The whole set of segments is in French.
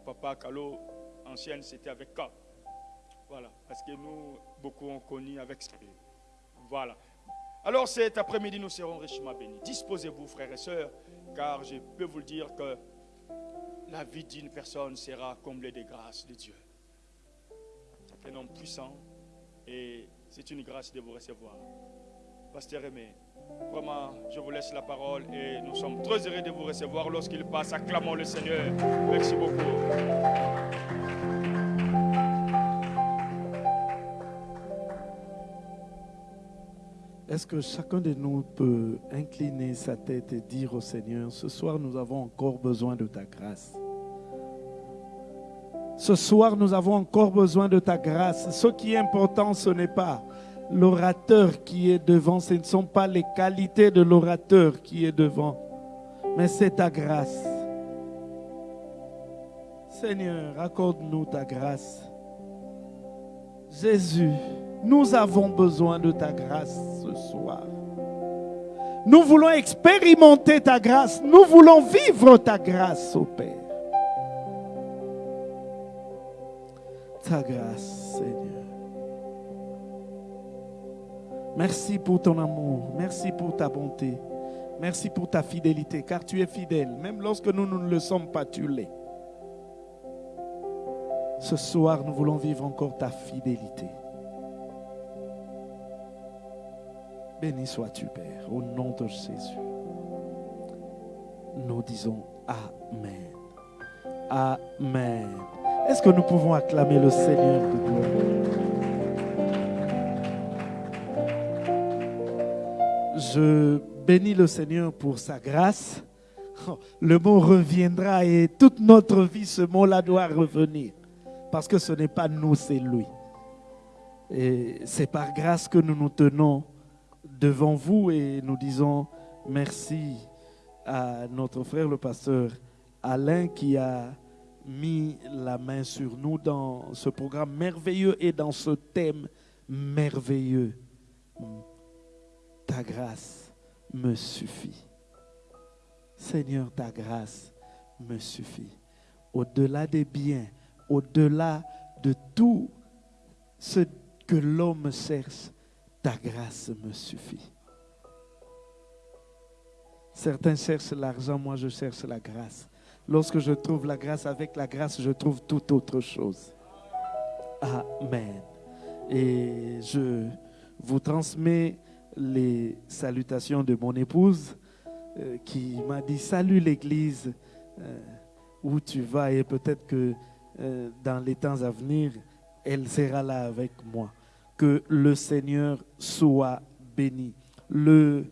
papa Calo, ancienne, c'était avec K. Voilà, parce que nous, beaucoup ont connu avec ce. Voilà. Alors cet après-midi, nous serons richement bénis. Disposez-vous, frères et sœurs, car je peux vous le dire que la vie d'une personne sera comblée des grâces de Dieu. C'est un homme puissant et c'est une grâce de vous recevoir. Pasteur Aimé, vraiment, je vous laisse la parole et nous sommes très heureux de vous recevoir lorsqu'il passe. Acclamons le Seigneur. Merci beaucoup. Est-ce que chacun de nous peut incliner sa tête et dire au Seigneur, ce soir nous avons encore besoin de ta grâce. Ce soir nous avons encore besoin de ta grâce. Ce qui est important, ce n'est pas l'orateur qui est devant, ce ne sont pas les qualités de l'orateur qui est devant, mais c'est ta grâce. Seigneur, accorde-nous ta grâce. Jésus, nous avons besoin de ta grâce ce soir. Nous voulons expérimenter ta grâce. Nous voulons vivre ta grâce, au Père. Ta grâce, Seigneur. Merci pour ton amour. Merci pour ta bonté. Merci pour ta fidélité, car tu es fidèle. Même lorsque nous, ne le sommes pas, tu l'es. Ce soir, nous voulons vivre encore ta fidélité. Béni sois-tu, Père, au nom de Jésus. Nous disons Amen. Amen. Est-ce que nous pouvons acclamer le Seigneur de gloire Je bénis le Seigneur pour sa grâce. Le mot reviendra et toute notre vie, ce mot-là doit revenir. Parce que ce n'est pas nous, c'est lui. Et c'est par grâce que nous nous tenons devant vous et nous disons merci à notre frère le pasteur Alain qui a mis la main sur nous dans ce programme merveilleux et dans ce thème merveilleux. Ta grâce me suffit. Seigneur, ta grâce me suffit. Au-delà des biens, au-delà de tout ce que l'homme cherche, ta grâce me suffit. Certains cherchent l'argent, moi je cherche la grâce. Lorsque je trouve la grâce, avec la grâce, je trouve toute autre chose. Amen. Et je vous transmets les salutations de mon épouse euh, qui m'a dit Salut l'Église, euh, où tu vas et peut-être que euh, dans les temps à venir, elle sera là avec moi. Que le Seigneur soit béni. Le,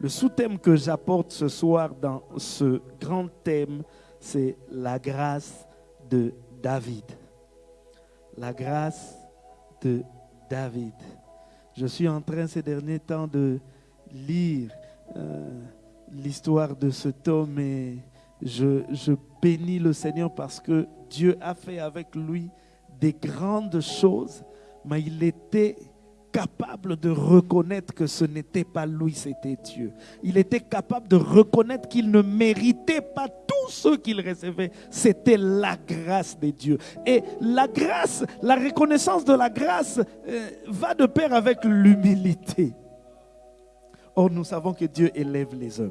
le sous-thème que j'apporte ce soir dans ce grand thème, c'est la grâce de David. La grâce de David. Je suis en train ces derniers temps de lire euh, l'histoire de cet homme et je, je bénis le Seigneur parce que Dieu a fait avec lui des grandes choses, mais il était capable de reconnaître que ce n'était pas lui, c'était Dieu. Il était capable de reconnaître qu'il ne méritait pas tout ce qu'il recevait. C'était la grâce de Dieu. Et la grâce, la reconnaissance de la grâce euh, va de pair avec l'humilité. Or, nous savons que Dieu élève les hommes.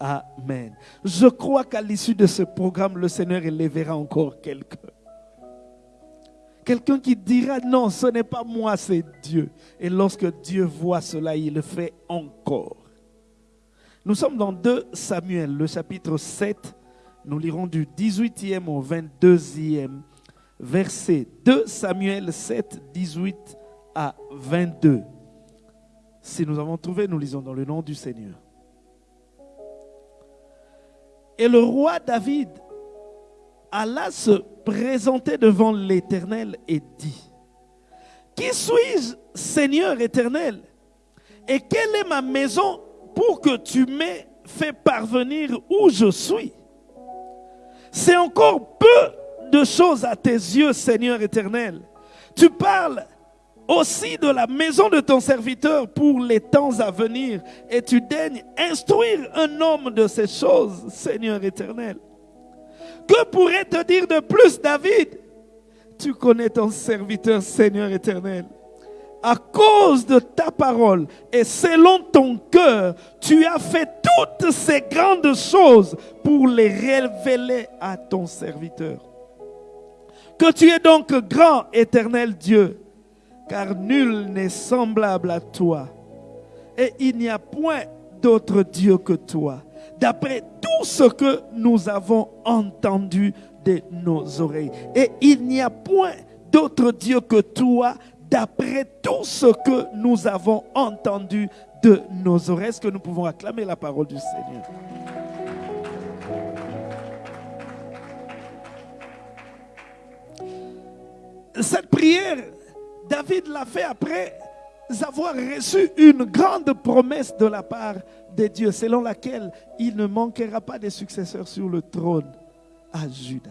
Amen. Je crois qu'à l'issue de ce programme, le Seigneur élèvera encore quelqu'un. Quelqu'un qui dira non, ce n'est pas moi, c'est Dieu. Et lorsque Dieu voit cela, il le fait encore. Nous sommes dans 2 Samuel, le chapitre 7. Nous lirons du 18e au 22e verset. 2 Samuel 7, 18 à 22. Si nous avons trouvé, nous lisons dans le nom du Seigneur. Et le roi David alla se présenter devant l'Éternel et dit, Qui suis-je, Seigneur éternel Et quelle est ma maison pour que tu m'aies fait parvenir où je suis? C'est encore peu de choses à tes yeux, Seigneur éternel. Tu parles aussi de la maison de ton serviteur pour les temps à venir, et tu daignes instruire un homme de ces choses, Seigneur éternel. Que pourrait te dire de plus, David? Tu connais ton serviteur, Seigneur éternel. À cause de ta parole et selon ton cœur, tu as fait toutes ces grandes choses pour les révéler à ton serviteur. Que tu es donc grand, éternel Dieu, car nul n'est semblable à toi. Et il n'y a point d'autre Dieu que toi d'après tout ce que nous avons entendu de nos oreilles. Et il n'y a point d'autre Dieu que toi, d'après tout ce que nous avons entendu de nos oreilles. Est-ce que nous pouvons acclamer la parole du Seigneur? Cette prière, David l'a fait après avoir reçu une grande promesse de la part Dieu, selon laquelle il ne manquera pas de successeurs sur le trône à Juda.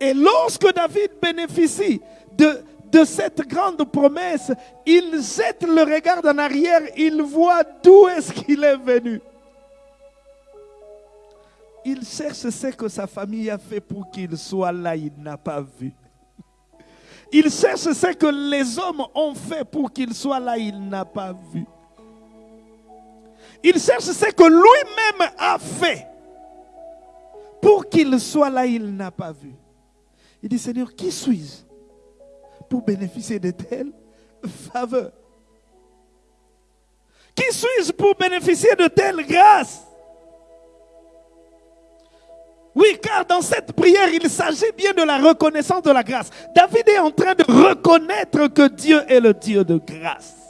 Et lorsque David bénéficie de, de cette grande promesse, il jette le regard en arrière, il voit d'où est-ce qu'il est venu. Il cherche ce que sa famille a fait pour qu'il soit là, il n'a pas vu. Il cherche ce que les hommes ont fait pour qu'il soit là, il n'a pas vu. Il cherche ce que lui-même a fait pour qu'il soit là, il n'a pas vu. Il dit, Seigneur, qui suis-je pour bénéficier de telles faveurs Qui suis-je pour bénéficier de telles grâces oui, car dans cette prière, il s'agit bien de la reconnaissance de la grâce. David est en train de reconnaître que Dieu est le Dieu de grâce.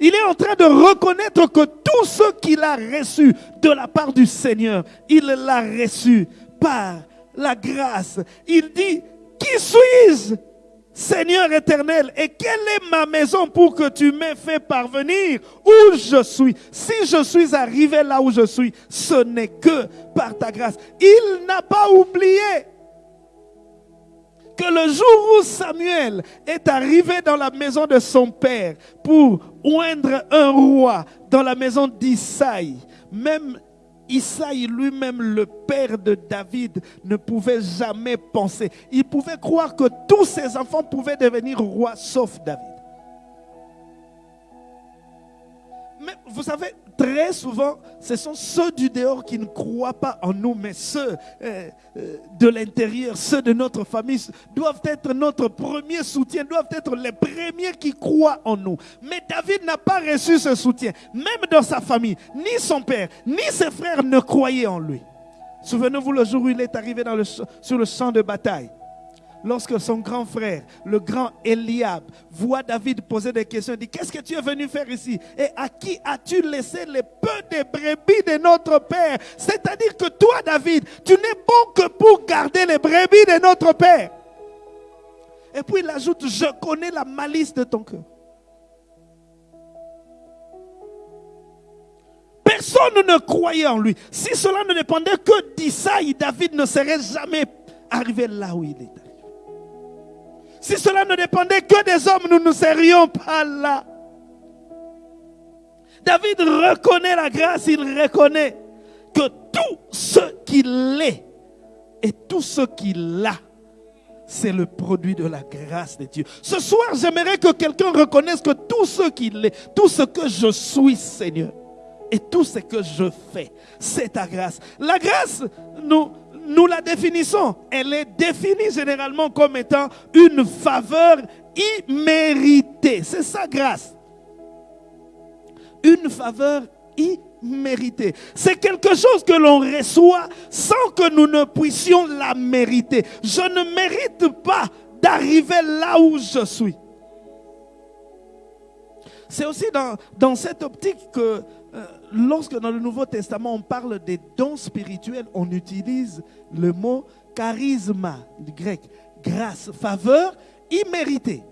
Il est en train de reconnaître que tout ce qu'il a reçu de la part du Seigneur, il l'a reçu par la grâce. Il dit, qui suis-je Seigneur éternel, et quelle est ma maison pour que tu m'aies fait parvenir où je suis? Si je suis arrivé là où je suis, ce n'est que par ta grâce. Il n'a pas oublié que le jour où Samuel est arrivé dans la maison de son père pour oindre un roi dans la maison d'Isaïe, même Isaïe lui-même, le père de David, ne pouvait jamais penser. Il pouvait croire que tous ses enfants pouvaient devenir rois sauf David. Mais vous savez, très souvent, ce sont ceux du dehors qui ne croient pas en nous, mais ceux euh, euh, de l'intérieur, ceux de notre famille, doivent être notre premier soutien, doivent être les premiers qui croient en nous. Mais David n'a pas reçu ce soutien, même dans sa famille. Ni son père, ni ses frères ne croyaient en lui. Souvenez-vous le jour où il est arrivé sur le champ de bataille lorsque son grand frère, le grand Eliab, voit David poser des questions, il dit, qu'est-ce que tu es venu faire ici? Et à qui as-tu laissé les peu de brebis de notre père? C'est-à-dire que toi, David, tu n'es bon que pour garder les brebis de notre père. Et puis il ajoute, je connais la malice de ton cœur. Personne ne croyait en lui. Si cela ne dépendait que d'Isaïe, David ne serait jamais arrivé là où il est. Si cela ne dépendait que des hommes, nous ne serions pas là. David reconnaît la grâce, il reconnaît que tout ce qu'il est et tout ce qu'il a, c'est le produit de la grâce de Dieu. Ce soir, j'aimerais que quelqu'un reconnaisse que tout ce qu'il est, tout ce que je suis, Seigneur, et tout ce que je fais, c'est ta grâce. La grâce, nous, nous la définissons. Elle est définie généralement comme étant une faveur imméritée. C'est sa grâce. Une faveur imméritée. C'est quelque chose que l'on reçoit sans que nous ne puissions la mériter. Je ne mérite pas d'arriver là où je suis. C'est aussi dans, dans cette optique que euh, lorsque dans le Nouveau Testament on parle des dons spirituels, on utilise le mot charisma, grec, grâce, faveur imméritée.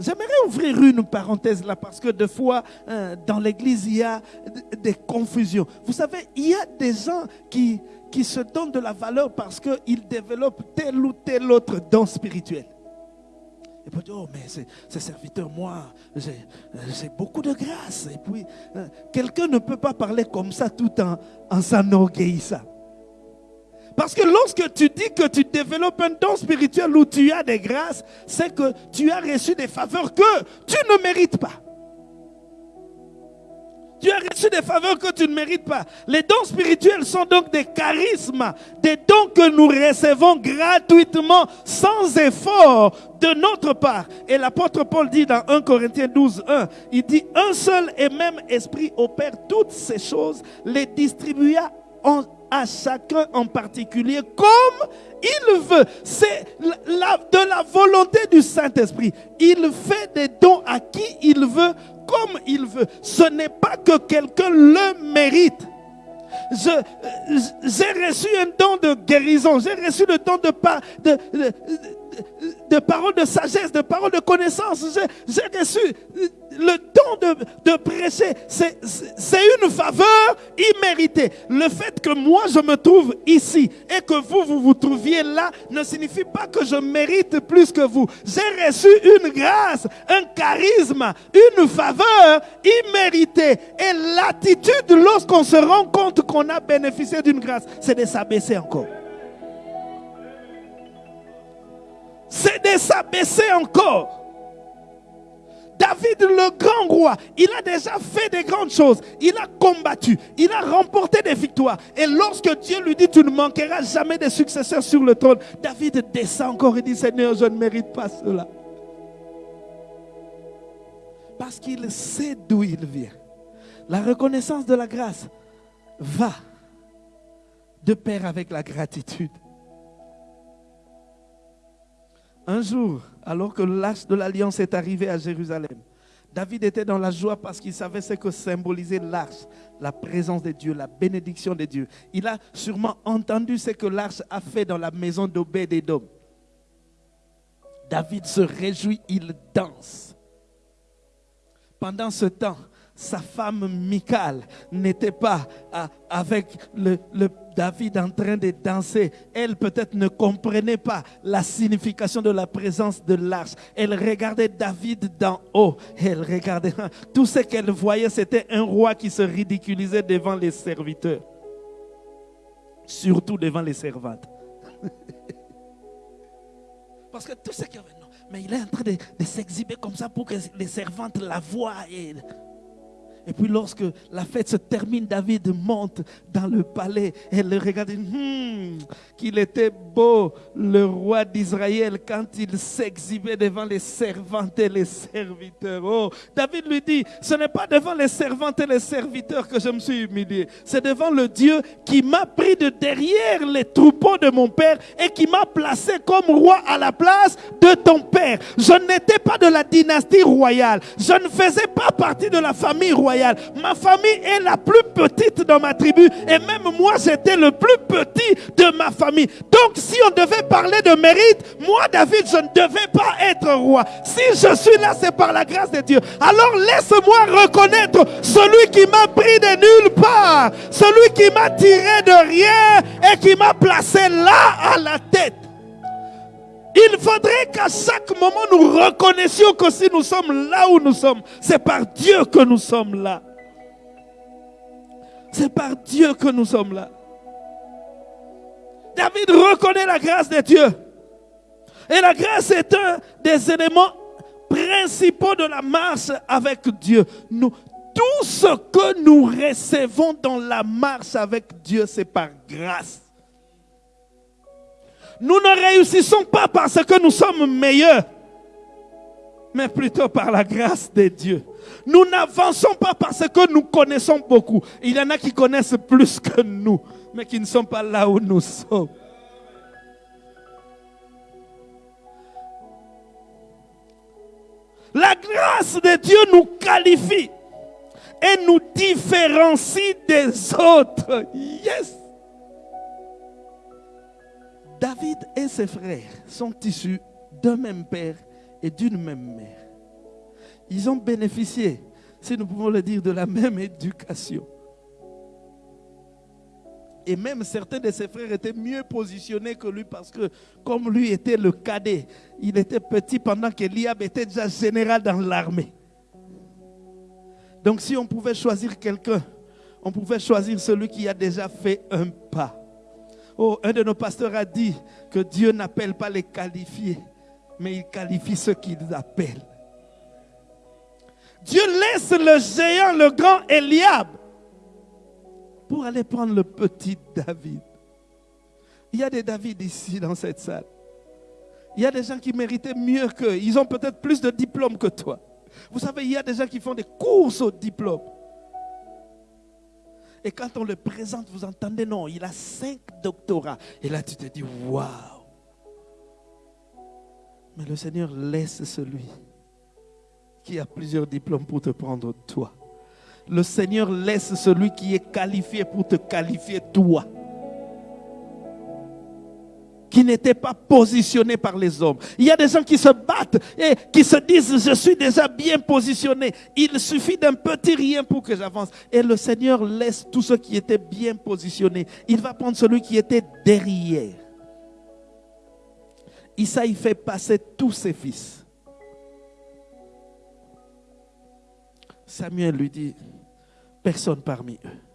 J'aimerais ouvrir une parenthèse là parce que des fois euh, dans l'église il y a des confusions. Vous savez, il y a des gens qui, qui se donnent de la valeur parce qu'ils développent tel ou tel autre don spirituel. Et puis, oh, mais ces serviteurs, moi, j'ai beaucoup de grâce. Et puis, euh, quelqu'un ne peut pas parler comme ça tout en, en s'enorgueillissant. Parce que lorsque tu dis que tu développes un don spirituel où tu as des grâces, c'est que tu as reçu des faveurs que tu ne mérites pas. Tu as reçu des faveurs que tu ne mérites pas. Les dons spirituels sont donc des charismes, des dons que nous recevons gratuitement, sans effort de notre part. Et l'apôtre Paul dit dans 1 Corinthiens 12, 1, il dit, un seul et même esprit opère toutes ces choses, les distribua à chacun en particulier comme il veut. C'est de la volonté du Saint-Esprit. Il fait des dons à qui il veut comme il veut. Ce n'est pas que quelqu'un le mérite. J'ai reçu un don de guérison, j'ai reçu le don de, de, de, de paroles de sagesse, de paroles de connaissance. J'ai reçu le don de, de prêcher. C'est une faveur imméritée. Le fait que moi je me trouve ici et que vous, vous vous trouviez là ne signifie pas que je mérite plus que vous. J'ai reçu une grâce, un charisme, une faveur imméritée. Et l'attitude lorsqu'on se rend compte qu'on a bénéficié d'une grâce, c'est de s'abaisser encore. C'est de s'abaisser encore. David, le grand roi, il a déjà fait des grandes choses. Il a combattu. Il a remporté des victoires. Et lorsque Dieu lui dit, tu ne manqueras jamais de successeurs sur le trône, David descend encore et dit, Seigneur, je ne mérite pas cela. Parce qu'il sait d'où il vient. La reconnaissance de la grâce va de pair avec la gratitude. Un jour, alors que l'arche de l'alliance est arrivé à Jérusalem, David était dans la joie parce qu'il savait ce que symbolisait l'arche, la présence de Dieu, la bénédiction de Dieu. Il a sûrement entendu ce que l'arche a fait dans la maison d'Obed-Edom. David se réjouit, il danse. Pendant ce temps, sa femme Michal n'était pas avec le, David en train de danser. Elle peut-être ne comprenait pas la signification de la présence de l'arche. Elle regardait David d'en haut. Elle regardait. Tout ce qu'elle voyait, c'était un roi qui se ridiculisait devant les serviteurs. Surtout devant les servantes. Parce que tout ce non, mais il est en train de, s'exhiber comme ça pour que les servantes la voient. Et puis lorsque la fête se termine, David monte dans le palais et le regarde. Hmm, qu'il était beau le roi d'Israël quand il s'exhibait devant les servantes et les serviteurs. Oh, David lui dit, ce n'est pas devant les servantes et les serviteurs que je me suis humilié. C'est devant le Dieu qui m'a pris de derrière les troupeaux de mon père et qui m'a placé comme roi à la place de ton père. Je n'étais pas de la dynastie royale. Je ne faisais pas partie de la famille royale. Ma famille est la plus petite dans ma tribu et même moi j'étais le plus petit de ma famille. Donc si on devait parler de mérite, moi David je ne devais pas être roi. Si je suis là c'est par la grâce de Dieu. Alors laisse-moi reconnaître celui qui m'a pris de nulle part, celui qui m'a tiré de rien et qui m'a placé là à la tête. Il faudrait qu'à chaque moment nous reconnaissions que si nous sommes là où nous sommes, c'est par Dieu que nous sommes là. C'est par Dieu que nous sommes là. David reconnaît la grâce de Dieu. Et la grâce est un des éléments principaux de la marche avec Dieu. Tout ce que nous recevons dans la marche avec Dieu, c'est par grâce. Nous ne réussissons pas parce que nous sommes meilleurs, mais plutôt par la grâce de Dieu. Nous n'avançons pas parce que nous connaissons beaucoup. Il y en a qui connaissent plus que nous, mais qui ne sont pas là où nous sommes. La grâce de Dieu nous qualifie et nous différencie des autres. Yes. David et ses frères sont issus d'un même père et d'une même mère. Ils ont bénéficié, si nous pouvons le dire, de la même éducation. Et même certains de ses frères étaient mieux positionnés que lui parce que comme lui était le cadet, il était petit pendant qu'Eliab était déjà général dans l'armée. Donc si on pouvait choisir quelqu'un, on pouvait choisir celui qui a déjà fait un pas. Oh, un de nos pasteurs a dit que Dieu n'appelle pas les qualifiés, mais il qualifie ceux qu'il appelle. Dieu laisse le géant, le grand Eliab, pour aller prendre le petit David. Il y a des David ici dans cette salle. Il y a des gens qui méritaient mieux qu'eux. Ils ont peut-être plus de diplômes que toi. Vous savez, il y a des gens qui font des courses au diplôme. Et quand on le présente, vous entendez, non, il a cinq doctorats. Et là, tu te dis, waouh. Mais le Seigneur laisse celui qui a plusieurs diplômes pour te prendre toi. Le Seigneur laisse celui qui est qualifié pour te qualifier toi qui n'était pas positionné par les hommes. Il y a des gens qui se battent et qui se disent, je suis déjà bien positionné. Il suffit d'un petit rien pour que j'avance. Et le Seigneur laisse tous ceux qui étaient bien positionnés. Il va prendre celui qui était derrière. Isaïe fait passer tous ses fils. Samuel lui dit, personne parmi eux.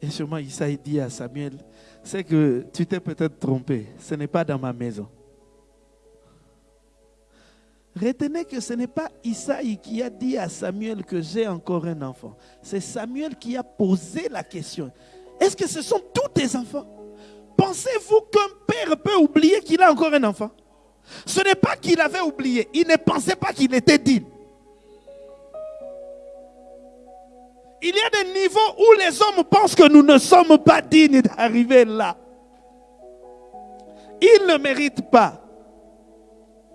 Et sûrement Isaïe dit à Samuel, c'est que tu t'es peut-être trompé. Ce n'est pas dans ma maison. Retenez que ce n'est pas Isaïe qui a dit à Samuel que j'ai encore un enfant. C'est Samuel qui a posé la question. Est-ce que ce sont tous tes enfants? Pensez-vous qu'un père peut oublier qu'il a encore un enfant? Ce n'est pas qu'il avait oublié. Il ne pensait pas qu'il était digne. Il y a des niveaux où les hommes pensent que nous ne sommes pas dignes d'arriver là. Ils ne méritent pas.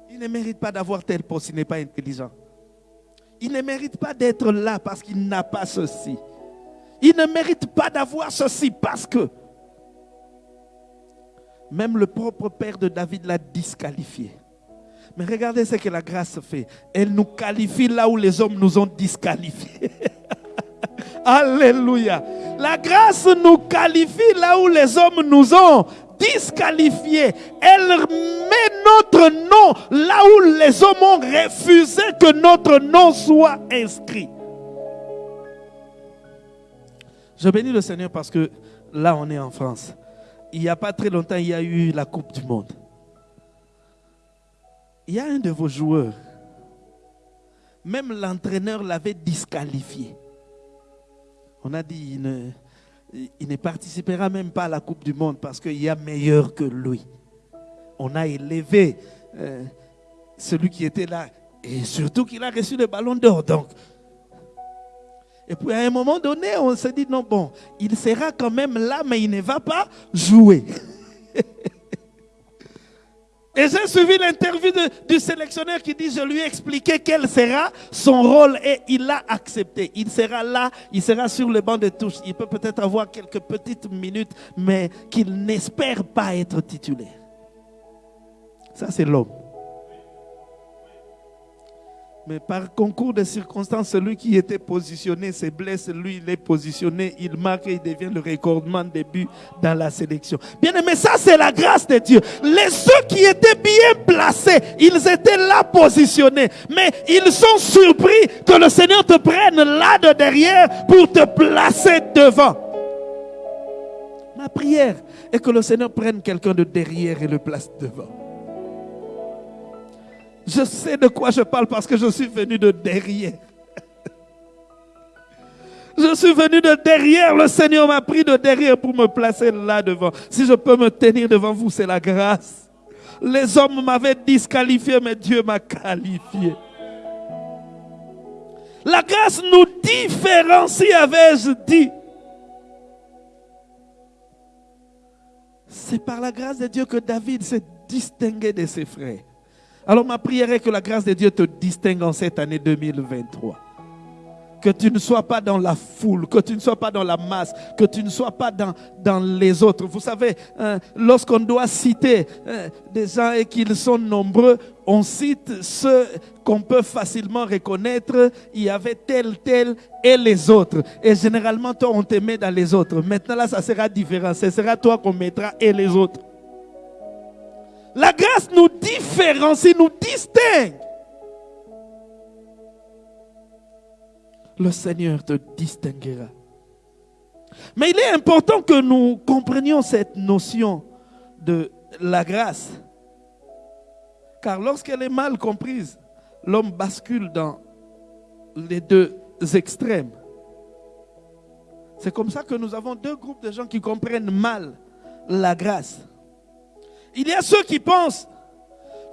Il ne mérite pas d'avoir tel poste, il n'est pas intelligent. Il ne mérite pas d'être là parce qu'il n'a pas ceci. Il ne mérite pas d'avoir ceci parce que même le propre père de David l'a disqualifié. Mais regardez ce que la grâce fait. Elle nous qualifie là où les hommes nous ont disqualifiés. Alléluia. La grâce nous qualifie là où les hommes nous ont disqualifiés. Elle met notre nom là où les hommes ont refusé que notre nom soit inscrit. Je bénis le Seigneur parce que là, on est en France. Il n'y a pas très longtemps, il y a eu la Coupe du Monde. Il y a un de vos joueurs, même l'entraîneur l'avait disqualifié. On a dit, il ne, participera même pas à la Coupe du Monde parce qu'il y a meilleur que lui. On a élevé euh, celui qui était là. Et surtout qu'il a reçu le ballon d'or. Donc. Et puis à un moment donné, on s'est dit, non, bon, il sera quand même là, mais il ne va pas jouer. Et j'ai suivi l'interview du sélectionneur qui dit, je lui ai expliqué quel sera son rôle et il l'a accepté. Il sera là, il sera sur le banc de touche. Il peut peut-être avoir quelques petites minutes, mais qu'il n'espère pas être titulaire. Ça, c'est l'homme. Mais par concours de circonstances, celui qui était positionné se blesse, lui il est positionné, il marque et il devient le recordement de buts dans la sélection. Bien aimé, ça c'est la grâce de Dieu. Les ceux qui étaient bien placés, ils étaient là positionnés. Mais ils sont surpris que le Seigneur te prenne là de derrière pour te placer devant. Ma prière est que le Seigneur prenne quelqu'un de derrière et le place devant. Je sais de quoi je parle parce que je suis venu de derrière. Je suis venu de derrière. Le Seigneur m'a pris de derrière pour me placer là devant. Si je peux me tenir devant vous, c'est la grâce. Les hommes m'avaient disqualifié, mais Dieu m'a qualifié. La grâce nous différencie, avais-je dit. C'est par la grâce de Dieu que David s'est distingué de ses frères. Alors ma prière est que la grâce de Dieu te distingue en cette année 2023. Que tu ne sois pas dans la foule, que tu ne sois pas dans la masse, que tu ne sois pas dans, dans les autres. Vous savez, hein, lorsqu'on doit citer hein, des gens et qu'ils sont nombreux, on cite ceux qu'on peut facilement reconnaître. Il y avait tel, tel et les autres. Et généralement, toi, on te met dans les autres. Maintenant, là, ça sera différent. Ce sera toi qu'on mettra et les autres. La grâce nous différencie, nous distingue. Le Seigneur te distinguera. Mais il est important que nous comprenions cette notion de la grâce. Car lorsqu'elle est mal comprise, l'homme bascule dans les deux extrêmes. C'est comme ça que nous avons deux groupes de gens qui comprennent mal la grâce. Il y a ceux qui pensent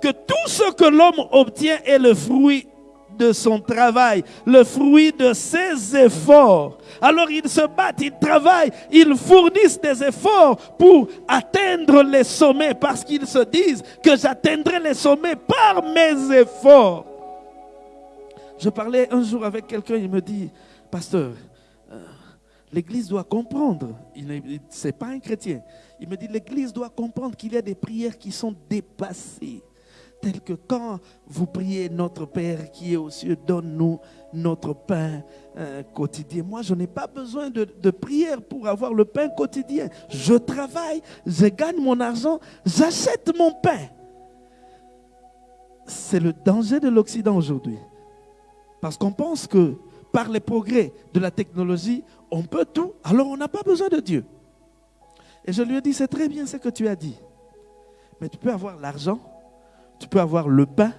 que tout ce que l'homme obtient est le fruit de son travail, le fruit de ses efforts. Alors ils se battent, ils travaillent, ils fournissent des efforts pour atteindre les sommets parce qu'ils se disent que j'atteindrai les sommets par mes efforts. Je parlais un jour avec quelqu'un, il me dit, pasteur, euh, l'Église doit comprendre, il n'est pas un chrétien, il me dit, l'Église doit comprendre qu'il y a des prières qui sont dépassées tel que quand vous priez Notre Père qui est aux cieux, donne-nous notre pain euh, quotidien. Moi, je n'ai pas besoin de, prière pour avoir le pain quotidien. Je travaille, je gagne mon argent, j'achète mon pain. C'est le danger de l'Occident aujourd'hui. Parce qu'on pense que par les progrès de la technologie, on peut tout, alors on n'a pas besoin de Dieu. Et je lui ai dit, c'est très bien ce que tu as dit. Mais tu peux avoir l'argent, tu peux avoir le pain,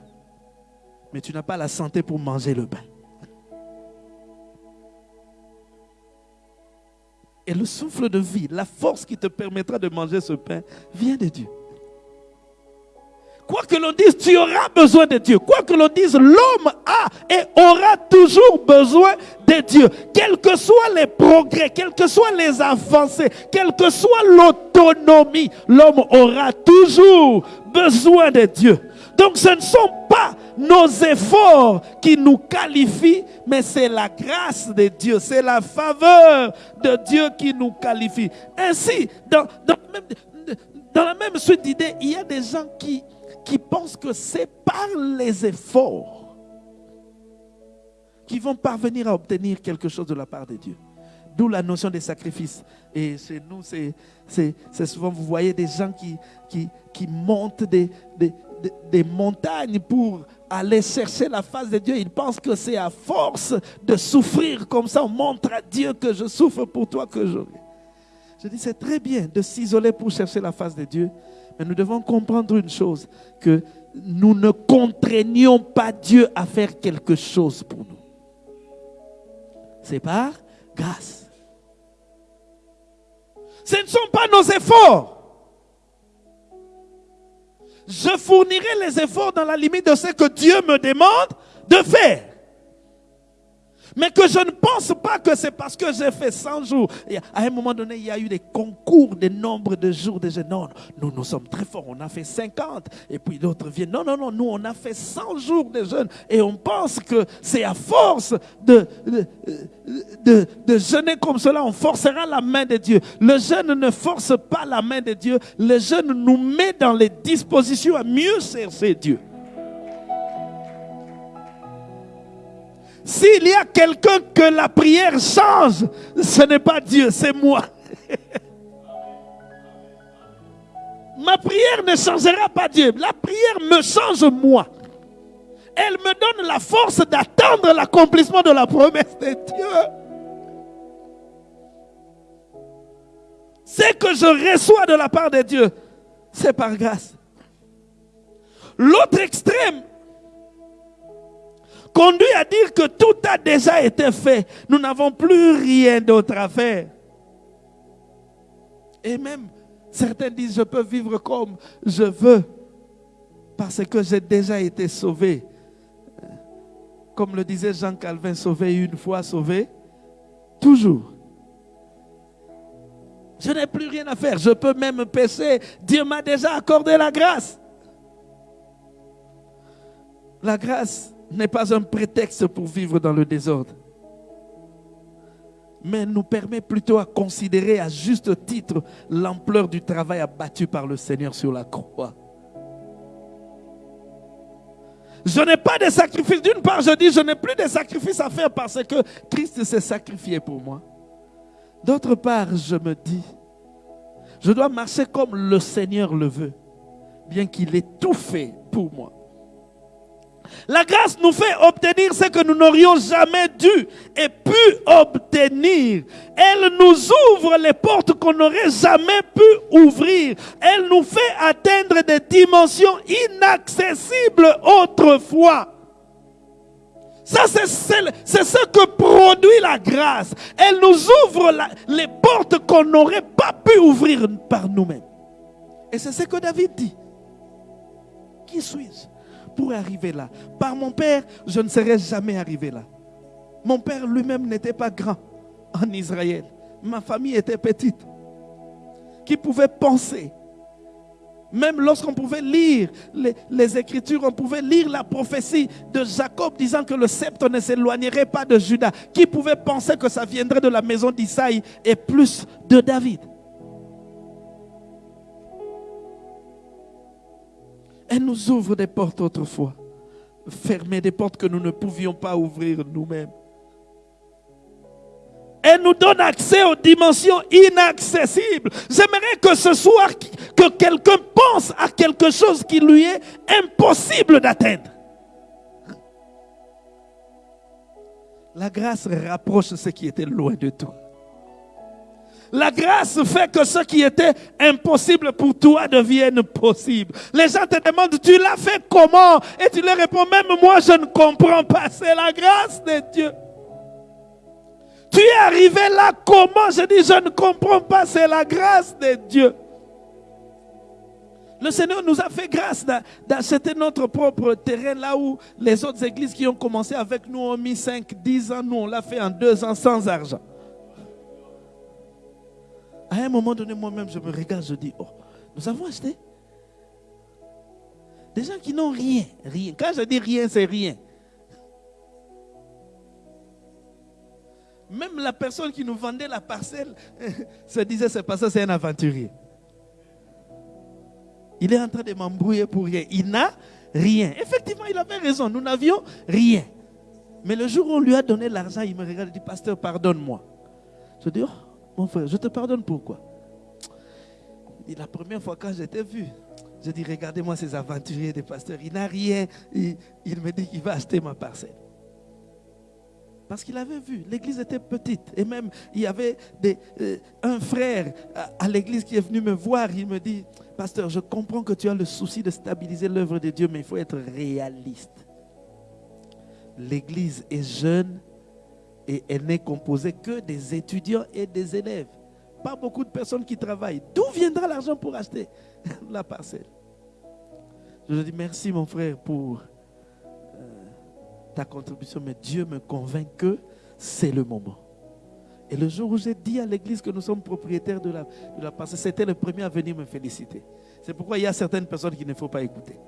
mais tu n'as pas la santé pour manger le pain. Et le souffle de vie, la force qui te permettra de manger ce pain, vient de Dieu. Quoi que l'on dise, tu auras besoin de Dieu. Quoi que l'on dise, l'homme a et aura toujours besoin de Dieu. Quels que soient les progrès, quels que soient les avancées, quelle que soit l'autonomie, l'homme aura toujours besoin de Dieu. Donc ce ne sont pas nos efforts qui nous qualifient, mais c'est la grâce de Dieu, c'est la faveur de Dieu qui nous qualifie. Ainsi, dans, dans la même suite d'idées, il y a des gens qui, qui pensent que c'est par les efforts qu'ils vont parvenir à obtenir quelque chose de la part de Dieu. D'où la notion des sacrifices. Et chez nous, c'est souvent, vous voyez des gens qui, qui, montent des, des, des, montagnes pour aller chercher la face de Dieu. Ils pensent que c'est à force de souffrir comme ça, on montre à Dieu que je souffre pour toi que je... Je dis, c'est très bien de s'isoler pour chercher la face de Dieu, mais nous devons comprendre une chose, que nous ne contraignons pas Dieu à faire quelque chose pour nous. C'est par grâce. Ce ne sont pas nos efforts je fournirai les efforts dans la limite de ce que Dieu me demande de faire. Mais que je ne pense pas que c'est parce que j'ai fait 100 jours. À un moment donné, il y a eu des concours de nombre de jours de jeûne. Non, nous, nous sommes très forts. On a fait 50. Et puis d'autres viennent. Non, non, non. Nous, on a fait 100 jours de jeûne. Et on pense que c'est à force de, de, de, de, jeûner comme cela, on forcera la main de Dieu. Le jeûne ne force pas la main de Dieu. Le jeûne nous met dans les dispositions à mieux servir Dieu. S'il y a quelqu'un que la prière change, ce n'est pas Dieu, c'est moi. Ma prière ne changera pas Dieu. La prière me change moi. Elle me donne la force d'attendre l'accomplissement de la promesse de Dieu. Ce que je reçois de la part de Dieu, c'est par grâce. L'autre extrême, conduit à dire que tout a déjà été fait. Nous n'avons plus rien d'autre à faire. Et même, certains disent, je peux vivre comme je veux parce que j'ai déjà été sauvé. Comme le disait Jean Calvin, sauvé une fois, sauvé toujours. Je n'ai plus rien à faire. Je peux même pécher. Dieu m'a déjà accordé la grâce. La grâce n'est pas un prétexte pour vivre dans le désordre, mais nous permet plutôt à considérer à juste titre l'ampleur du travail abattu par le Seigneur sur la croix. Je n'ai pas de sacrifice. D'une part, je dis, je n'ai plus de sacrifice à faire parce que Christ s'est sacrifié pour moi. D'autre part, je me dis, je dois marcher comme le Seigneur le veut, bien qu'il ait tout fait pour moi. La grâce nous fait obtenir ce que nous n'aurions jamais dû et pu obtenir. Elle nous ouvre les portes qu'on n'aurait jamais pu ouvrir. Elle nous fait atteindre des dimensions inaccessibles autrefois. Ça, c'est ce que produit la grâce. Elle nous ouvre les portes qu'on n'aurait pas pu ouvrir par nous-mêmes. Et c'est ce que David dit. Qui suis-je? Pour arriver là Par mon père, je ne serais jamais arrivé là. Mon père lui-même n'était pas grand en Israël. Ma famille était petite. Qui pouvait penser même lorsqu'on pouvait lire les, Écritures, on pouvait lire la prophétie de Jacob disant que le sceptre ne s'éloignerait pas de Judas. Qui pouvait penser que ça viendrait de la maison d'Isaïe et plus de David? Elle nous ouvre des portes autrefois, fermer des portes que nous ne pouvions pas ouvrir nous-mêmes. Elle nous donne accès aux dimensions inaccessibles. J'aimerais que ce soir, que quelqu'un pense à quelque chose qui lui est impossible d'atteindre. La grâce rapproche ce qui était loin de tout. La grâce fait que ce qui était impossible pour toi devienne possible. Les gens te demandent, tu l'as fait comment? Et tu leur réponds, même moi je ne comprends pas. C'est la grâce de Dieu. Tu es arrivé là comment? Je dis, je ne comprends pas, c'est la grâce de Dieu. Le Seigneur nous a fait grâce d'acheter notre propre terrain là où les autres églises qui ont commencé avec nous ont mis 5, 10 ans. Nous, on l'a fait en 2 ans sans argent. À un moment donné, moi-même, je me regarde, je dis, oh, nous avons acheté. Des gens qui n'ont rien, rien. Quand je dis rien, c'est rien. Même la personne qui nous vendait la parcelle se disait, c'est pas ça, c'est un aventurier. Il est en train de m'embrouiller pour rien. Il n'a rien. Effectivement, il avait raison. Nous n'avions rien. Mais le jour où on lui a donné l'argent, il me regarde et dit, pasteur, pardonne-moi. Je dis, oh, mon frère, je te pardonne pourquoi? Et La première fois quand j'étais vu, je dis, regardez-moi ces aventuriers des pasteurs. Il n'a rien. Il, me dit qu'il va acheter ma parcelle. Parce qu'il avait vu, l'église était petite. Et même, il y avait euh, un frère à, l'église qui est venu me voir. Il me dit, pasteur, je comprends que tu as le souci de stabiliser l'œuvre de Dieu, mais il faut être réaliste. L'église est jeune et elle n'est composée que des étudiants et des élèves. Pas beaucoup de personnes qui travaillent. D'où viendra l'argent pour acheter la parcelle? Je dis merci mon frère pour ta contribution, mais Dieu me convainc que c'est le moment. Et le jour où j'ai dit à l'église que nous sommes propriétaires de la, de la parcelle, c'était le premier à venir me féliciter. C'est pourquoi il y a certaines personnes qu'il ne faut pas écouter.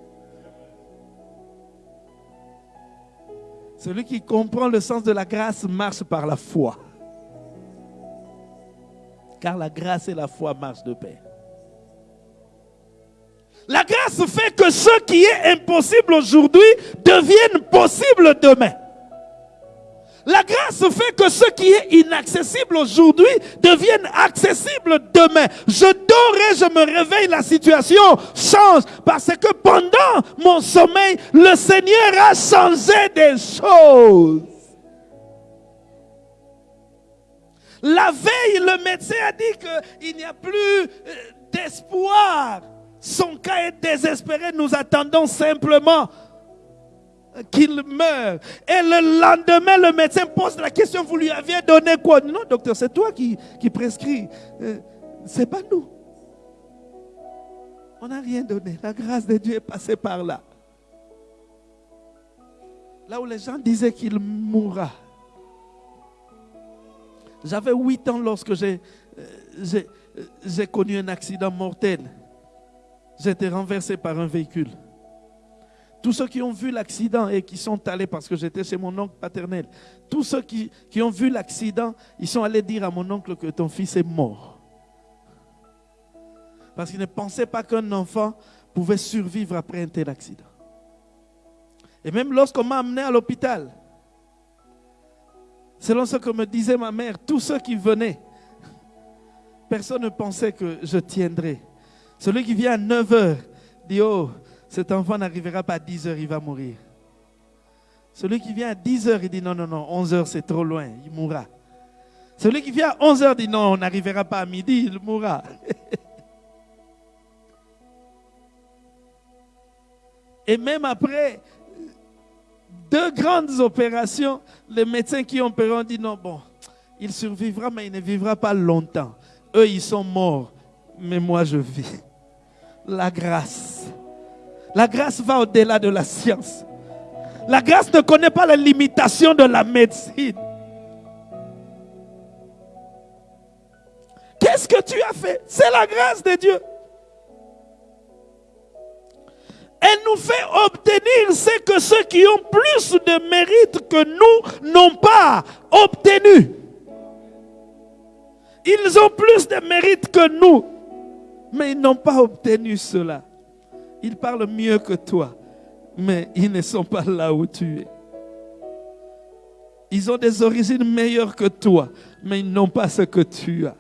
Celui qui comprend le sens de la grâce marche par la foi. Car la grâce et la foi marchent de pair. La grâce fait que ce qui est impossible aujourd'hui devienne possible demain. La grâce fait que ce qui est inaccessible aujourd'hui devienne accessible demain. Je dors et je me réveille, la situation change parce que pendant mon sommeil, le Seigneur a changé des choses. La veille, le médecin a dit qu'il n'y a plus euh, d'espoir. Son cas est désespéré. Nous attendons simplement qu'il meure. Et le lendemain, le médecin pose la question, vous lui aviez donné quoi? Non, docteur, c'est toi qui, qui prescris. Euh, c'est pas nous. On n'a rien donné. La grâce de Dieu est passée par là. Là où les gens disaient qu'il mourra. J'avais 8 ans lorsque j'ai euh, connu un accident mortel. J'étais renversé par un véhicule. Tous ceux qui ont vu l'accident et qui sont allés, parce que j'étais chez mon oncle paternel, tous ceux qui, qui ont vu l'accident, ils sont allés dire à mon oncle que ton fils est mort. Parce qu'ils ne pensaient pas qu'un enfant pouvait survivre après un tel accident. Et même lorsqu'on m'a amené à l'hôpital, selon ce que me disait ma mère, tous ceux qui venaient, personne ne pensait que je tiendrais. Celui qui vient à 9 h dit Oh, cet enfant n'arrivera pas à 10 h il va mourir. Celui qui vient à 10 heures, il dit non, non, non, 11 heures c'est trop loin, il mourra. Celui qui vient à 11 heures dit non, on n'arrivera pas à midi, il mourra. Et même après deux grandes opérations, les médecins qui ont opéré ont dit non, bon, il survivra, mais il ne vivra pas longtemps. Eux, ils sont morts, mais moi, je vis. La grâce. La grâce va au-delà de la science. La grâce ne connaît pas les limitations de la médecine. Qu'est-ce que tu as fait? C'est la grâce de Dieu. Elle nous fait obtenir ce que ceux qui ont plus de mérite que nous n'ont pas obtenu. Ils ont plus de mérite que nous, mais ils n'ont pas obtenu cela. Ils parlent mieux que toi, mais ils ne sont pas là où tu es. Ils ont des origines meilleures que toi, mais ils n'ont pas ce que tu as.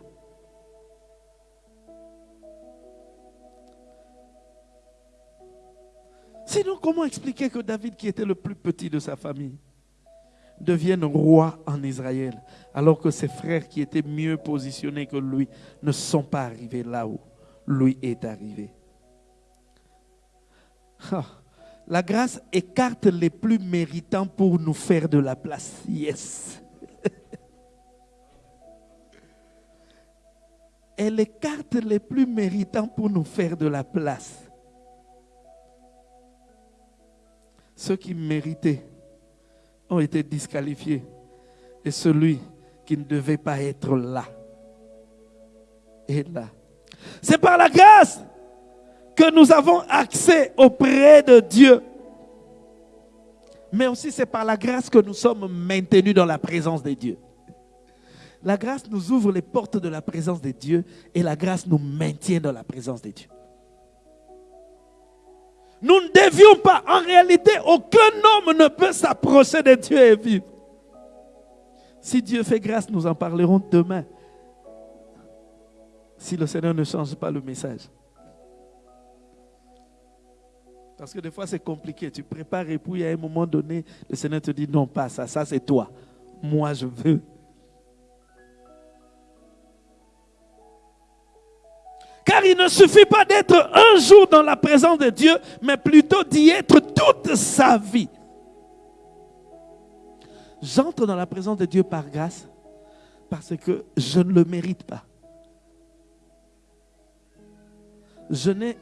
Sinon, comment expliquer que David, qui était le plus petit de sa famille, devienne roi en Israël, alors que ses frères qui étaient mieux positionnés que lui ne sont pas arrivés là où lui est arrivé? La grâce écarte les plus méritants pour nous faire de la place. Yes. Elle écarte les plus méritants pour nous faire de la place. Ceux qui méritaient ont été disqualifiés. Et celui qui ne devait pas être là est là. C'est par la grâce que nous avons accès auprès de Dieu. Mais aussi c'est par la grâce que nous sommes maintenus dans la présence de Dieu. La grâce nous ouvre les portes de la présence de Dieu et la grâce nous maintient dans la présence de Dieu. Nous ne devions pas. En réalité, aucun homme ne peut s'approcher de Dieu et vivre. Si Dieu fait grâce, nous en parlerons demain. Si le Seigneur ne change pas le message. Parce que des fois, c'est compliqué. Tu prépares et puis à un moment donné, le Seigneur te dit non, pas ça, ça c'est toi. Moi, je veux. Car il ne suffit pas d'être un jour dans la présence de Dieu, mais plutôt d'y être toute sa vie. J'entre dans la présence de Dieu par grâce parce que je ne le mérite pas. Je n'ai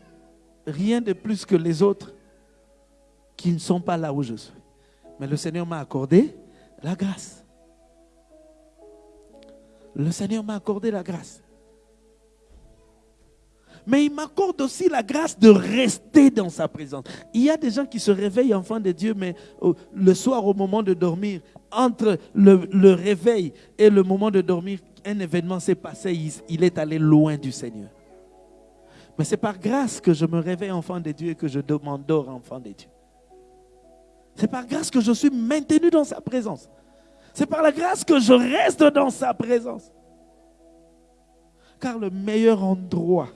rien de plus que les autres qui ne sont pas là où je suis. Mais le Seigneur m'a accordé la grâce. Le Seigneur m'a accordé la grâce mais il m'accorde aussi la grâce de rester dans sa présence. Il y a des gens qui se réveillent enfants de Dieu, mais le soir au moment de dormir, entre le, réveil et le moment de dormir, un événement s'est passé, il, il est allé loin du Seigneur. Mais c'est par grâce que je me réveille enfant de Dieu et que je m'endors enfant de Dieu. C'est par grâce que je suis maintenu dans sa présence. C'est par la grâce que je reste dans sa présence. Car le meilleur endroit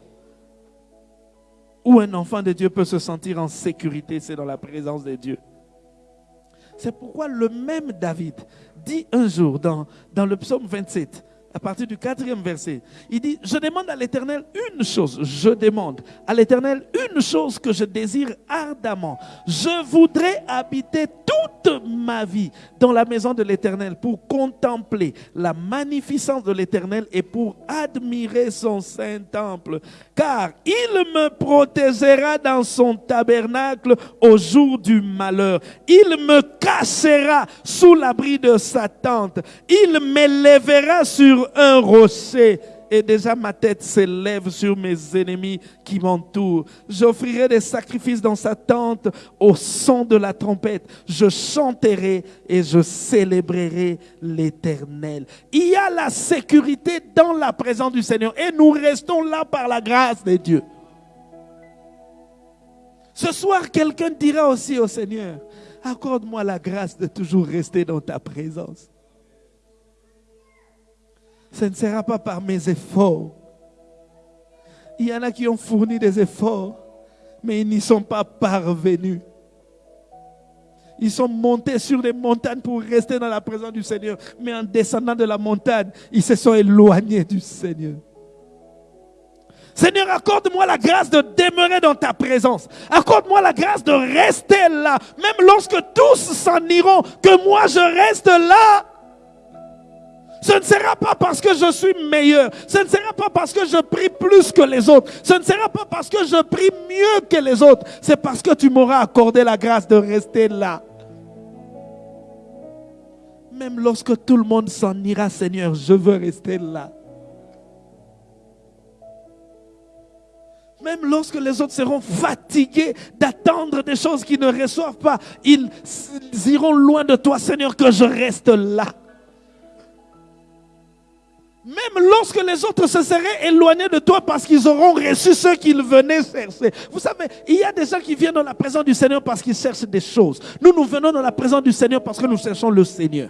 où un enfant de Dieu peut se sentir en sécurité, c'est dans la présence de Dieu. C'est pourquoi le même David dit un jour dans, dans le psaume 27, à partir du quatrième verset. Il dit, je demande à l'Éternel une chose, je demande à l'Éternel une chose que je désire ardemment. Je voudrais habiter toute ma vie dans la maison de l'Éternel pour contempler la magnificence de l'Éternel et pour admirer son saint temple. Car il me protégera dans son tabernacle au jour du malheur. Il me cachera sous l'abri de sa tente. Il m'élèvera sur un rocher et déjà ma tête s'élève sur mes ennemis qui m'entourent. J'offrirai des sacrifices dans sa tente au son de la trompette. Je chanterai et je célébrerai l'Éternel. Il y a la sécurité dans la présence du Seigneur et nous restons là par la grâce de Dieu. Ce soir, quelqu'un dira aussi au Seigneur, accorde-moi la grâce de toujours rester dans ta présence ce ne sera pas par mes efforts. Il y en a qui ont fourni des efforts, mais ils n'y sont pas parvenus. Ils sont montés sur les montagnes pour rester dans la présence du Seigneur. Mais en descendant de la montagne, ils se sont éloignés du Seigneur. Seigneur, accorde-moi la grâce de demeurer dans ta présence. Accorde-moi la grâce de rester là. Même lorsque tous s'en iront, que moi je reste là. Ce ne sera pas parce que je suis meilleur. Ce ne sera pas parce que je prie plus que les autres. Ce ne sera pas parce que je prie mieux que les autres. C'est parce que tu m'auras accordé la grâce de rester là. Même lorsque tout le monde s'en ira, Seigneur, je veux rester là. Même lorsque les autres seront fatigués d'attendre des choses qu'ils ne reçoivent pas, ils iront loin de toi, Seigneur, que je reste là. Même lorsque les autres se seraient éloignés de toi parce qu'ils auront reçu ce qu'ils venaient chercher. Vous savez, il y a des gens qui viennent dans la présence du Seigneur parce qu'ils cherchent des choses. Nous, nous venons dans la présence du Seigneur parce que nous cherchons le Seigneur.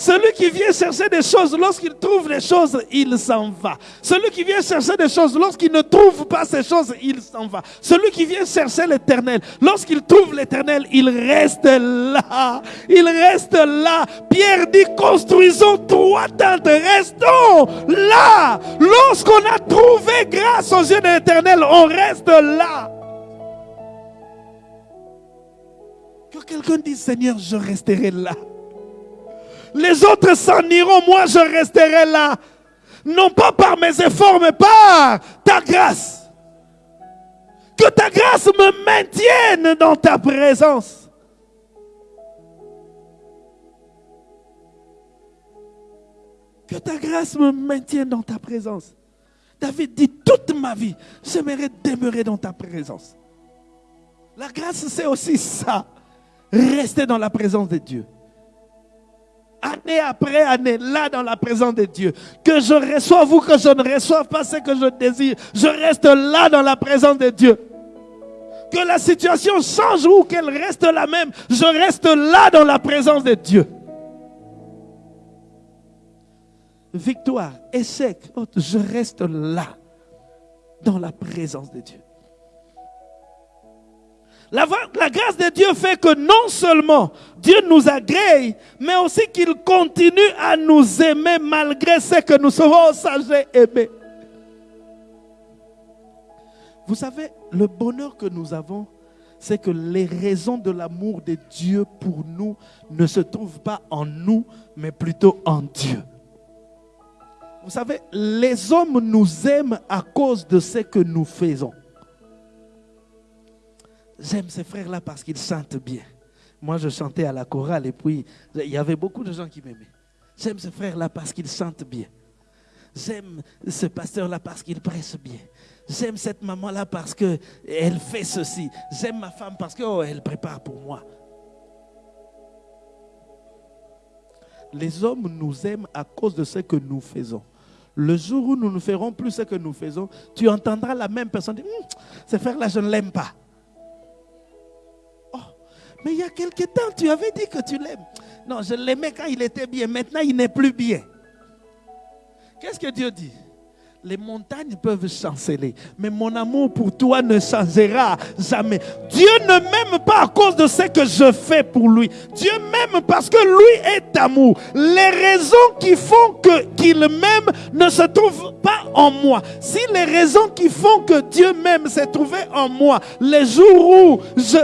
Celui qui vient chercher des choses, lorsqu'il trouve les choses, il s'en va. Celui qui vient chercher des choses, lorsqu'il ne trouve pas ces choses, il s'en va. Celui qui vient chercher l'éternel, lorsqu'il trouve l'éternel, il reste là. Il reste là. Pierre dit, construisons trois tentes, restons là. Lorsqu'on a trouvé grâce aux yeux de l'éternel, on reste là. Que quelqu'un dise, Seigneur, je resterai là. Les autres s'en iront, moi je resterai là. Non pas par mes efforts, mais par ta grâce. Que ta grâce me maintienne dans ta présence. Que ta grâce me maintienne dans ta présence. David dit, toute ma vie, j'aimerais demeurer dans ta présence. La grâce, c'est aussi ça. Rester dans la présence de Dieu année après année, là dans la présence de Dieu. Que je reçoive ou que je ne reçoive pas ce que je désire, je reste là dans la présence de Dieu. Que la situation change ou qu'elle reste la même, je reste là dans la présence de Dieu. Victoire, échec, je reste là dans la présence de Dieu. La, grâce de Dieu fait que non seulement Dieu nous agrée, mais aussi qu'il continue à nous aimer malgré ce que nous sommes sages aimés. Vous savez, le bonheur que nous avons, c'est que les raisons de l'amour de Dieu pour nous ne se trouvent pas en nous, mais plutôt en Dieu. Vous savez, les hommes nous aiment à cause de ce que nous faisons. J'aime ces frères-là parce qu'ils chantent bien. Moi, je chantais à la chorale et puis il y avait beaucoup de gens qui m'aimaient. J'aime ces frères-là parce qu'ils chantent bien. J'aime ce pasteur-là parce qu'il presse bien. J'aime cette maman-là parce qu'elle fait ceci. J'aime ma femme parce qu'elle oh, prépare pour moi. Les hommes nous aiment à cause de ce que nous faisons. Le jour où nous ne ferons plus ce que nous faisons, tu entendras la même personne dire, hum, ce frère-là, je ne l'aime pas. Mais il y a quelque temps, tu avais dit que tu l'aimes. Non, je l'aimais quand il était bien. Maintenant, il n'est plus bien. Qu'est-ce que Dieu dit? Les montagnes peuvent chanceler, mais mon amour pour toi ne changera jamais. Dieu ne m'aime pas à cause de ce que je fais pour lui. Dieu m'aime parce que lui est amour. Les raisons qui font que qu'il m'aime ne se trouvent pas en moi. Si les raisons qui font que Dieu m'aime se trouvaient en moi, les jours où je,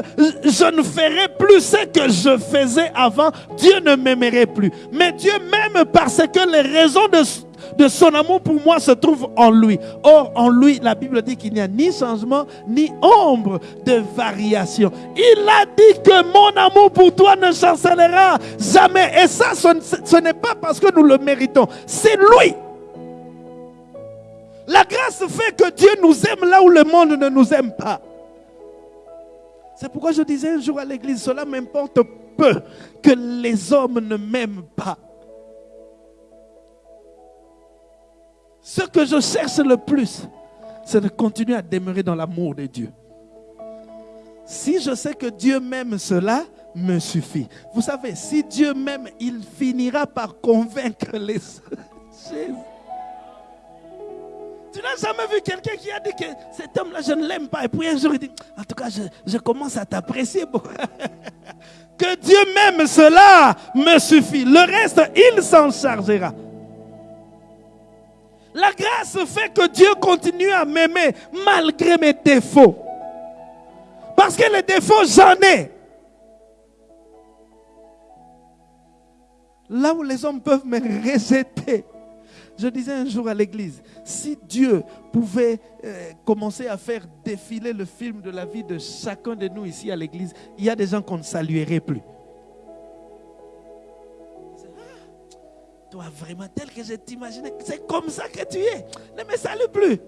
je ne ferai plus ce que je faisais avant, Dieu ne m'aimerait plus. Mais Dieu m'aime parce que les raisons de de son amour pour moi se trouve en lui. Or, en lui, la Bible dit qu'il n'y a ni changement, ni ombre de variation. Il a dit que mon amour pour toi ne chancellera jamais. Et ça, ce n'est pas parce que nous le méritons. C'est lui. La grâce fait que Dieu nous aime là où le monde ne nous aime pas. C'est pourquoi je disais un jour à l'église, cela m'importe peu que les hommes ne m'aiment pas. Ce que je cherche le plus, c'est de continuer à demeurer dans l'amour de Dieu. Si je sais que Dieu m'aime, cela me suffit. Vous savez, si Dieu m'aime, il finira par convaincre les... Tu n'as jamais vu quelqu'un qui a dit que cet homme-là, je ne l'aime pas. Et puis un jour, il dit, en tout cas, je, je commence à t'apprécier beaucoup. que Dieu m'aime, cela me suffit. Le reste, il s'en chargera. La grâce fait que Dieu continue à m'aimer malgré mes défauts. Parce que les défauts, j'en ai. Là où les hommes peuvent me rejeter. Je disais un jour à l'église, si Dieu pouvait euh, commencer à faire défiler le film de la vie de chacun de nous ici à l'église, il y a des gens qu'on ne saluerait plus. Vraiment tel que je t'imaginais, c'est comme ça que tu es. Ne me salue plus.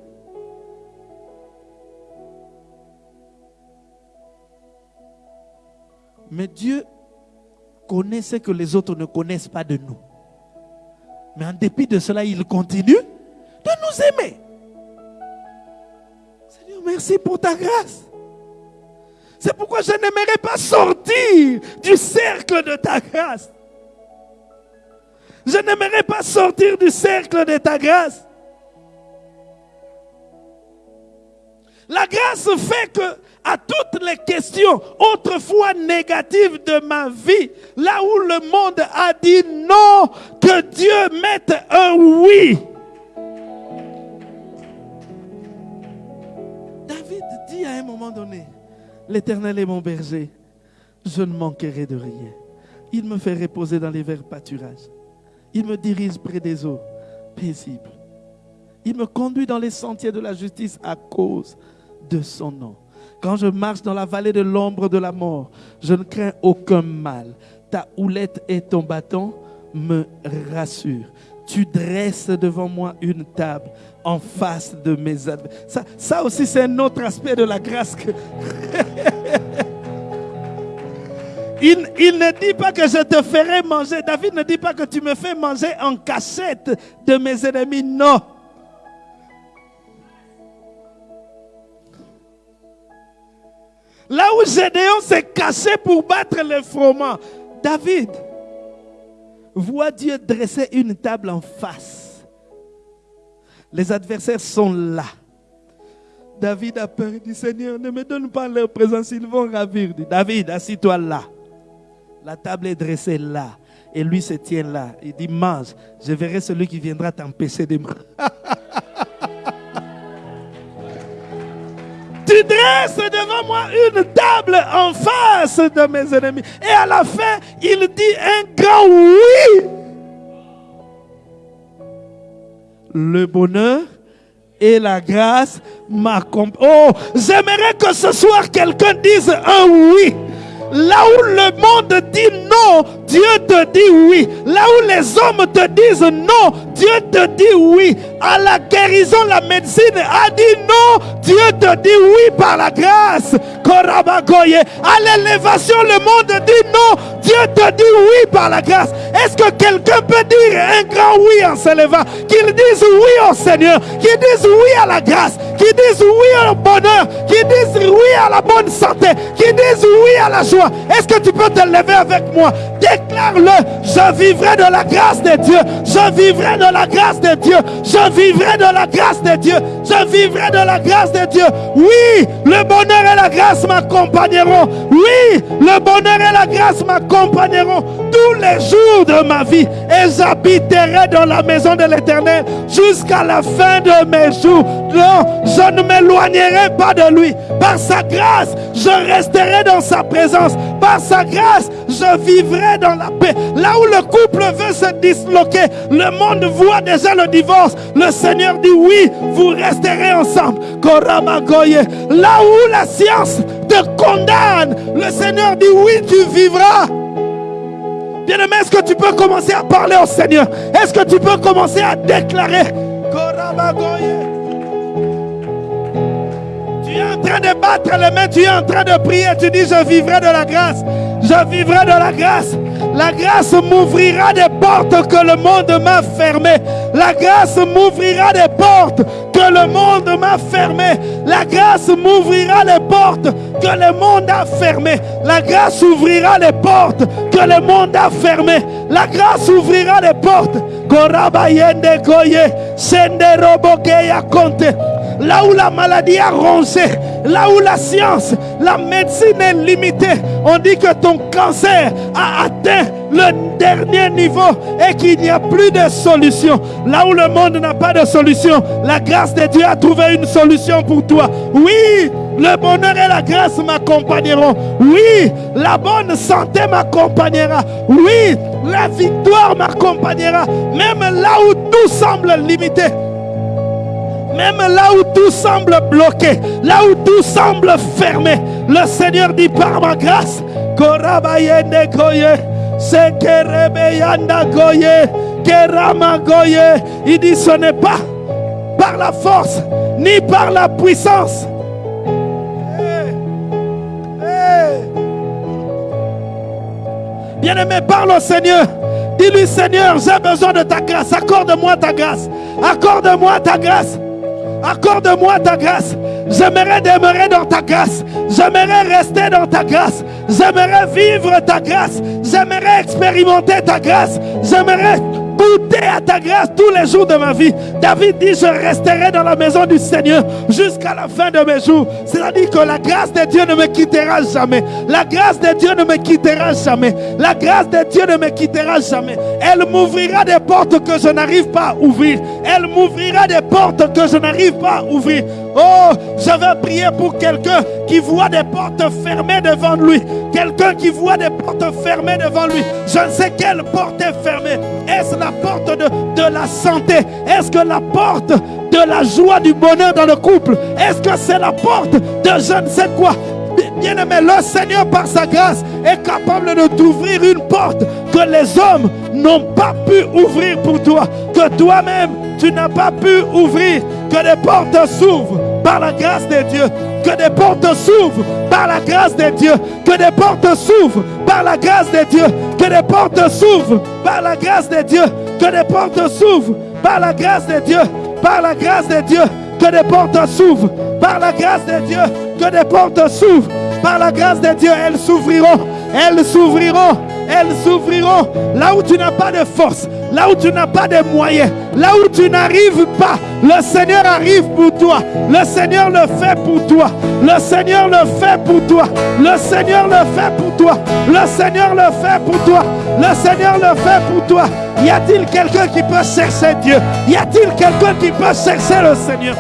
Mais Dieu connaît ce que les autres ne connaissent pas de nous. Mais en dépit de cela, il continue de nous aimer. Seigneur, merci pour ta grâce. C'est pourquoi je n'aimerais pas sortir du cercle de ta grâce. Je n'aimerais pas sortir du cercle de ta grâce. La grâce fait que à toutes les questions autrefois négatives de ma vie, là où le monde a dit non, que Dieu mette un oui. David dit à un moment donné, l'Éternel est mon berger, je ne manquerai de rien. Il me fait reposer dans les verts pâturages. Il me dirige près des eaux paisibles. Il me conduit dans les sentiers de la justice à cause de son nom. Quand je marche dans la vallée de l'ombre de la mort, je ne crains aucun mal. Ta houlette et ton bâton me rassurent. Tu dresses devant moi une table en face de mes adversaires. Ça, ça aussi, c'est un autre aspect de la grâce. il, ne dit pas que je te ferai manger. David ne dit pas que tu me fais manger en cachette de mes ennemis. Non. Là où Gédéon s'est caché pour battre le froment, David voit Dieu dresser une table en face. Les adversaires sont là. David a peur, il dit Seigneur, ne me donne pas leur présence, ils vont ravir. David, assis-toi là. La table est dressée là. Et lui se tient là. Il dit Mange, je verrai celui qui viendra t'empêcher de manger. tu dresses devant moi une table en face de mes ennemis. Et à la fin, il dit un grand oui. Le bonheur et la grâce m'accompagnent. Oh, j'aimerais que ce soir quelqu'un dise un oui. Là où le monde dit non, Dieu te dit oui. Là où les hommes te disent non, Dieu te dit oui. À la guérison, la médecine a dit non, Dieu te dit oui par la grâce. À l'élévation, le monde dit non, Dieu te dit oui par la grâce. Est-ce que quelqu'un peut dire un grand oui en s'élevant? Qu'il dise oui au Seigneur, qu'il dise oui à la grâce, qu'il dise oui au bonheur, qu'il dise oui à la bonne santé, qu'il dise oui à la joie. Est-ce que tu peux te lever avec moi? Déclare-le. Je vivrai de la grâce de Dieu. Je vivrai de la grâce de Dieu. Je vivrai de la grâce de Dieu. Je vivrai de la grâce de Dieu. Oui, le bonheur et la grâce m'accompagneront. Oui, le bonheur et la grâce m'accompagneront tous les jours de ma vie. Et j'habiterai dans la maison de l'Éternel jusqu'à la fin de mes jours. Non, je ne m'éloignerai pas de lui. Par sa grâce, je resterai dans sa présence. Par sa grâce, je vivrai dans la paix. Là où le couple veut se disloquer, le monde voit déjà le divorce. Le Seigneur dit oui, vous resterez ensemble. Là où la science te condamne, le Seigneur dit oui, tu vivras. Bien-aimé, est-ce que tu peux commencer à parler au Seigneur? Est-ce que tu peux commencer à déclarer? Tu es en train de battre les mains, tu es en train de prier, tu dis je vivrai de la grâce. Je vivrai dans la grâce. La grâce m'ouvrira des portes que le monde m'a fermées. La grâce m'ouvrira des portes que le monde m'a fermées. La grâce m'ouvrira les portes que le monde a fermées. La grâce ouvrira les portes que le monde a fermées. La grâce ouvrira les portes. Là où la maladie a rongé, là où la science, la médecine est limitée, on dit que ton cancer a atteint le dernier niveau et qu'il n'y a plus de solution. Là où le monde n'a pas de solution, la grâce de Dieu a trouvé une solution pour toi. Oui, le bonheur et la grâce m'accompagneront. Oui, la bonne santé m'accompagnera. Oui, la victoire m'accompagnera. Même là où tout semble limité. Même là où tout semble bloqué, là où tout semble fermé, le Seigneur dit par ma grâce. Il dit ce n'est pas par la force ni par la puissance. Hey, hey. Bien-aimé, parle au Seigneur. Dis-lui, Seigneur, j'ai besoin de ta grâce. Accorde-moi ta grâce. Accorde-moi ta grâce. Accorde-moi ta grâce. J'aimerais demeurer dans ta grâce. J'aimerais rester dans ta grâce. J'aimerais vivre ta grâce. J'aimerais expérimenter ta grâce. J'aimerais goûter à ta grâce tous les jours de ma vie. David dit, je resterai dans la maison du Seigneur jusqu'à la fin de mes jours. C'est-à-dire que la grâce de Dieu ne me quittera jamais. La grâce de Dieu ne me quittera jamais. La grâce de Dieu ne me quittera jamais. Elle m'ouvrira des portes que je n'arrive pas à ouvrir. Elle m'ouvrira des portes que je n'arrive pas à ouvrir. Oh, je vais prier pour quelqu'un qui voit des portes fermées devant lui. Quelqu'un qui voit des portes fermées devant lui. Je ne sais quelle porte est fermée. Est-ce la porte de, de la santé? Est-ce que la porte de la joie, du bonheur dans le couple? Est-ce que c'est la porte de je ne sais quoi? Bien-aimé, le Seigneur, par sa grâce, est capable de t'ouvrir une porte que les hommes n'ont pas pu ouvrir pour toi, que toi-même, tu n'as pas pu ouvrir, que des portes s'ouvrent par la grâce de Dieu, que des portes s'ouvrent par la grâce de Dieu, que des portes s'ouvrent par la grâce de Dieu, que des portes s'ouvrent par la grâce de Dieu, que des portes s'ouvrent par la grâce de Dieu, par la grâce de Dieu, que des portes s'ouvrent par la grâce de Dieu, que des portes s'ouvrent par la grâce de Dieu, elles s'ouvriront, elles s'ouvriront, elles s'ouvriront. Là où tu n'as pas de force, là où tu n'as pas de moyens, là où tu n'arrives pas, le Seigneur arrive pour toi. Le Seigneur le fait pour toi. Le Seigneur le fait pour toi. Le Seigneur le fait pour toi. Le Seigneur le fait pour toi. Le Seigneur le fait pour toi. Y a-t-il quelqu'un qui peut chercher Dieu? Y a-t-il quelqu'un qui peut chercher le Seigneur?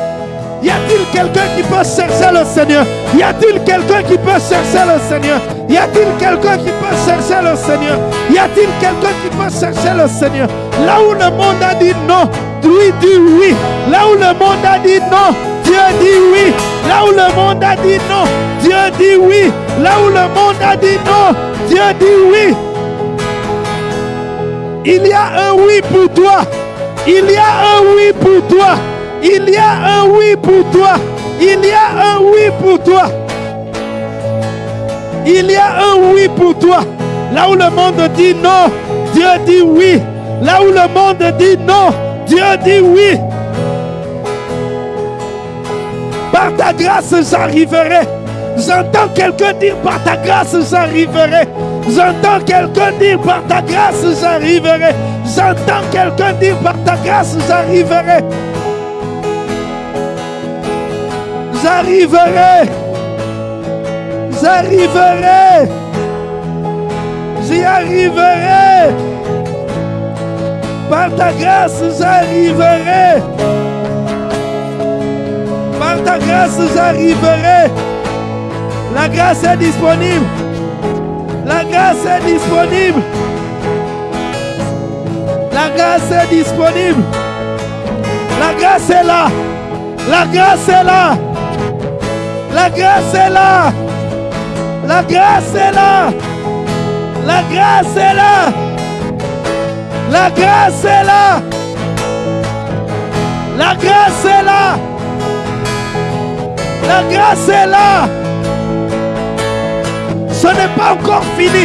Y a-t-il quelqu'un qui peut chercher le Seigneur? Y a-t-il quelqu'un qui peut chercher le Seigneur? Y a-t-il quelqu'un qui peut chercher le Seigneur? Y a-t-il quelqu'un qui peut chercher le Seigneur? Là où le monde a dit non, lui dit oui. Là où le monde a dit non, Dieu dit oui. Là où le monde a dit non, Dieu dit oui. Là où le monde a dit non, Dieu dit oui. Il y a un oui pour toi. Il y a un oui pour toi. Il y a un oui pour toi. Il y a un oui pour toi. Il y a un oui pour toi. Là où le monde dit non, Dieu dit oui. Là où le monde dit non, Dieu dit oui. Par ta grâce, j'arriverai. J'entends quelqu'un dire par ta grâce, j'arriverai. J'entends quelqu'un dire par ta grâce, j'arriverai. J'entends quelqu'un dire par ta grâce, j'arriverai. J'arriverai. J'arriverai. J'y arriverai. Par ta grâce, j'arriverai. Par ta grâce, j'arriverai. La grâce est disponible. La grâce est disponible. La grâce est disponible. La grâce est là. La grâce est là. La grâce est là. La grâce est là. La grâce est là. La grâce est là. La grâce est là. La grâce est là. Ce n'est pas encore fini.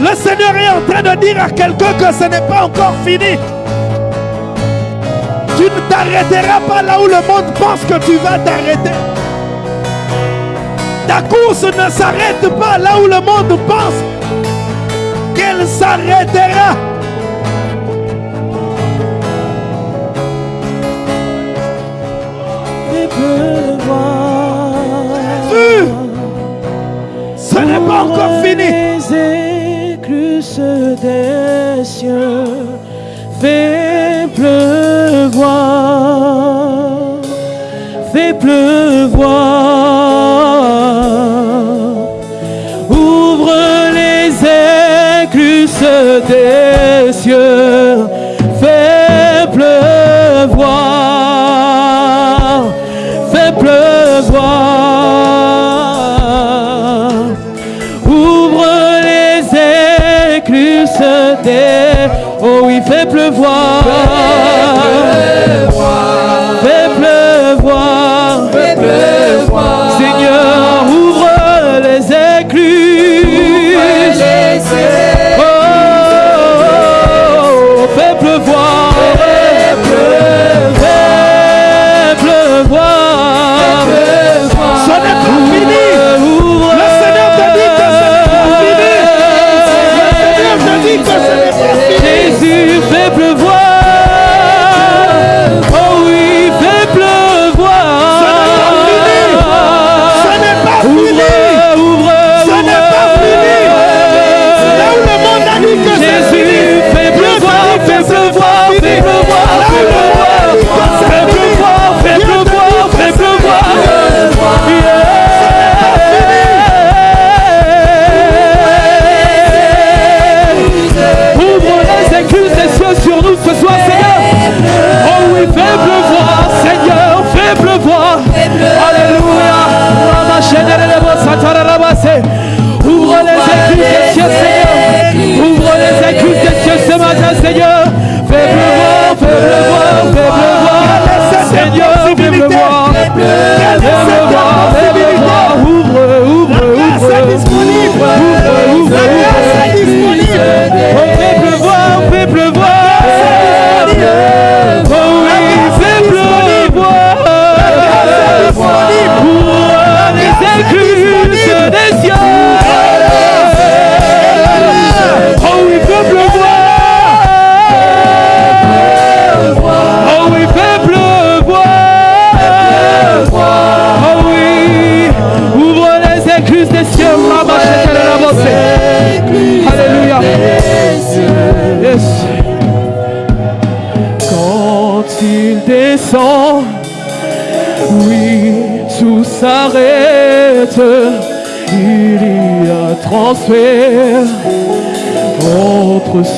Le Seigneur est en train de dire à quelqu'un que ce n'est pas encore fini. Tu ne t'arrêteras pas là où le monde pense que tu vas t'arrêter. Ta course ne s'arrête pas là où le monde pense qu'elle s'arrêtera. Fais pleuvoir. Ce n'est pas encore fini. Les écluses des cieux Fais pleuvoir, Fais pleuvoir.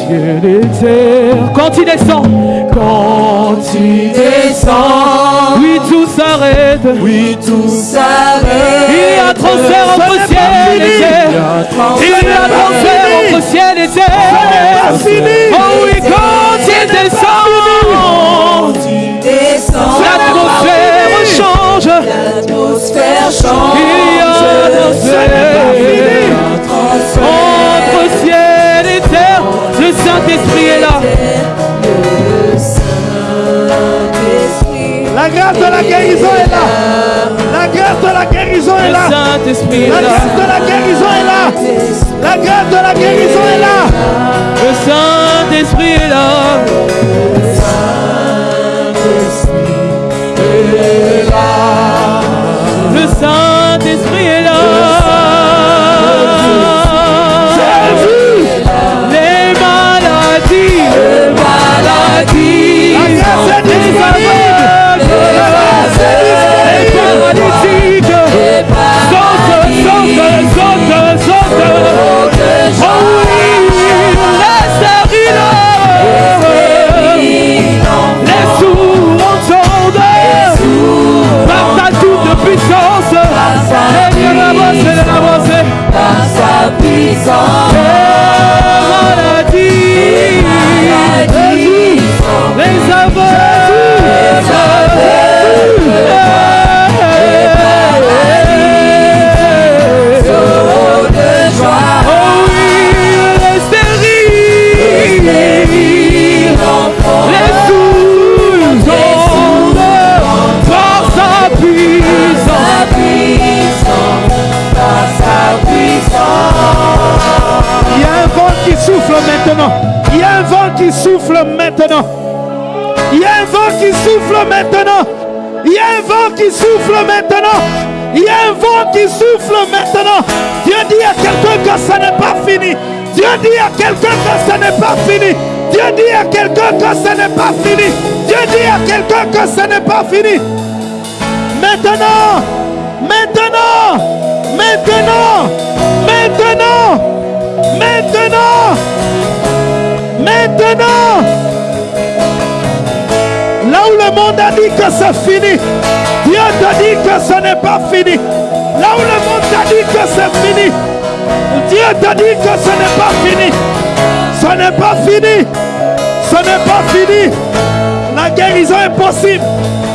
Quand il descend, quand il descend, oui tout s'arrête, oui tout s'arrête. Il y a transfert entre ciel et terre, il y a transfert entre ciel et terre. Oh oui, quand il descend, l'atmosphère change, l'atmosphère change. Saint-Esprit est là. La grâce de la guérison est là. La grâce de la guérison est là. La grâce de la guérison est là. La grâce de la guérison est là. Le Saint-Esprit est là. Jesus. Il y a un vent qui souffle maintenant. Il y a un vent qui souffle maintenant. Il y a un vent qui souffle maintenant. Il y a un vent qui souffle maintenant. Dieu dit à quelqu'un que ça n'est pas fini. Dieu dit à quelqu'un que ça n'est pas fini. Dieu dit à quelqu'un que ça n'est pas fini. Dieu dit à quelqu'un que ça n'est pas fini. Maintenant, maintenant, maintenant, maintenant, maintenant maintenant. Là où le monde a dit que c'est fini, Dieu t'a dit que ce n'est pas fini. Là où le monde t'a dit que c'est fini, Dieu t'a dit que ce n'est pas fini. Ce n'est pas fini. Ce n'est pas fini. La guérison est possible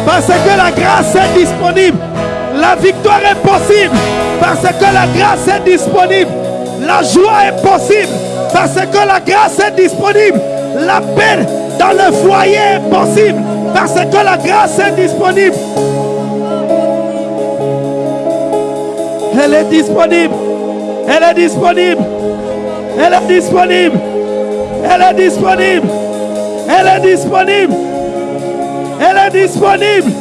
parce que la grâce est disponible. La victoire est possible parce que la grâce est disponible. La joie est possible parce que la grâce est disponible. La paix dans le foyer est possible parce que la grâce est disponible. Elle est disponible. Elle est disponible. Elle est disponible. Elle est disponible. Elle est disponible. Elle est disponible.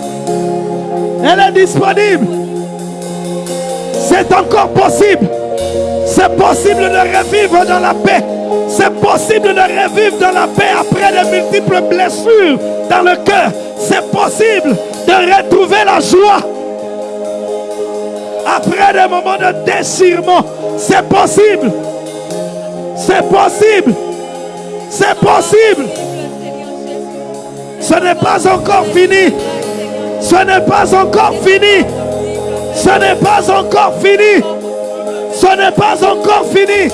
Elle est disponible. C'est encore possible. C'est possible de revivre dans la paix. C'est possible de revivre dans la paix après de multiples blessures dans le cœur. C'est possible de retrouver la joie après des moments de déchirement. C'est possible. C'est possible. C'est possible. Ce n'est pas encore fini. Ce n'est pas encore fini. Ce n'est pas encore fini. Ce n'est pas encore fini.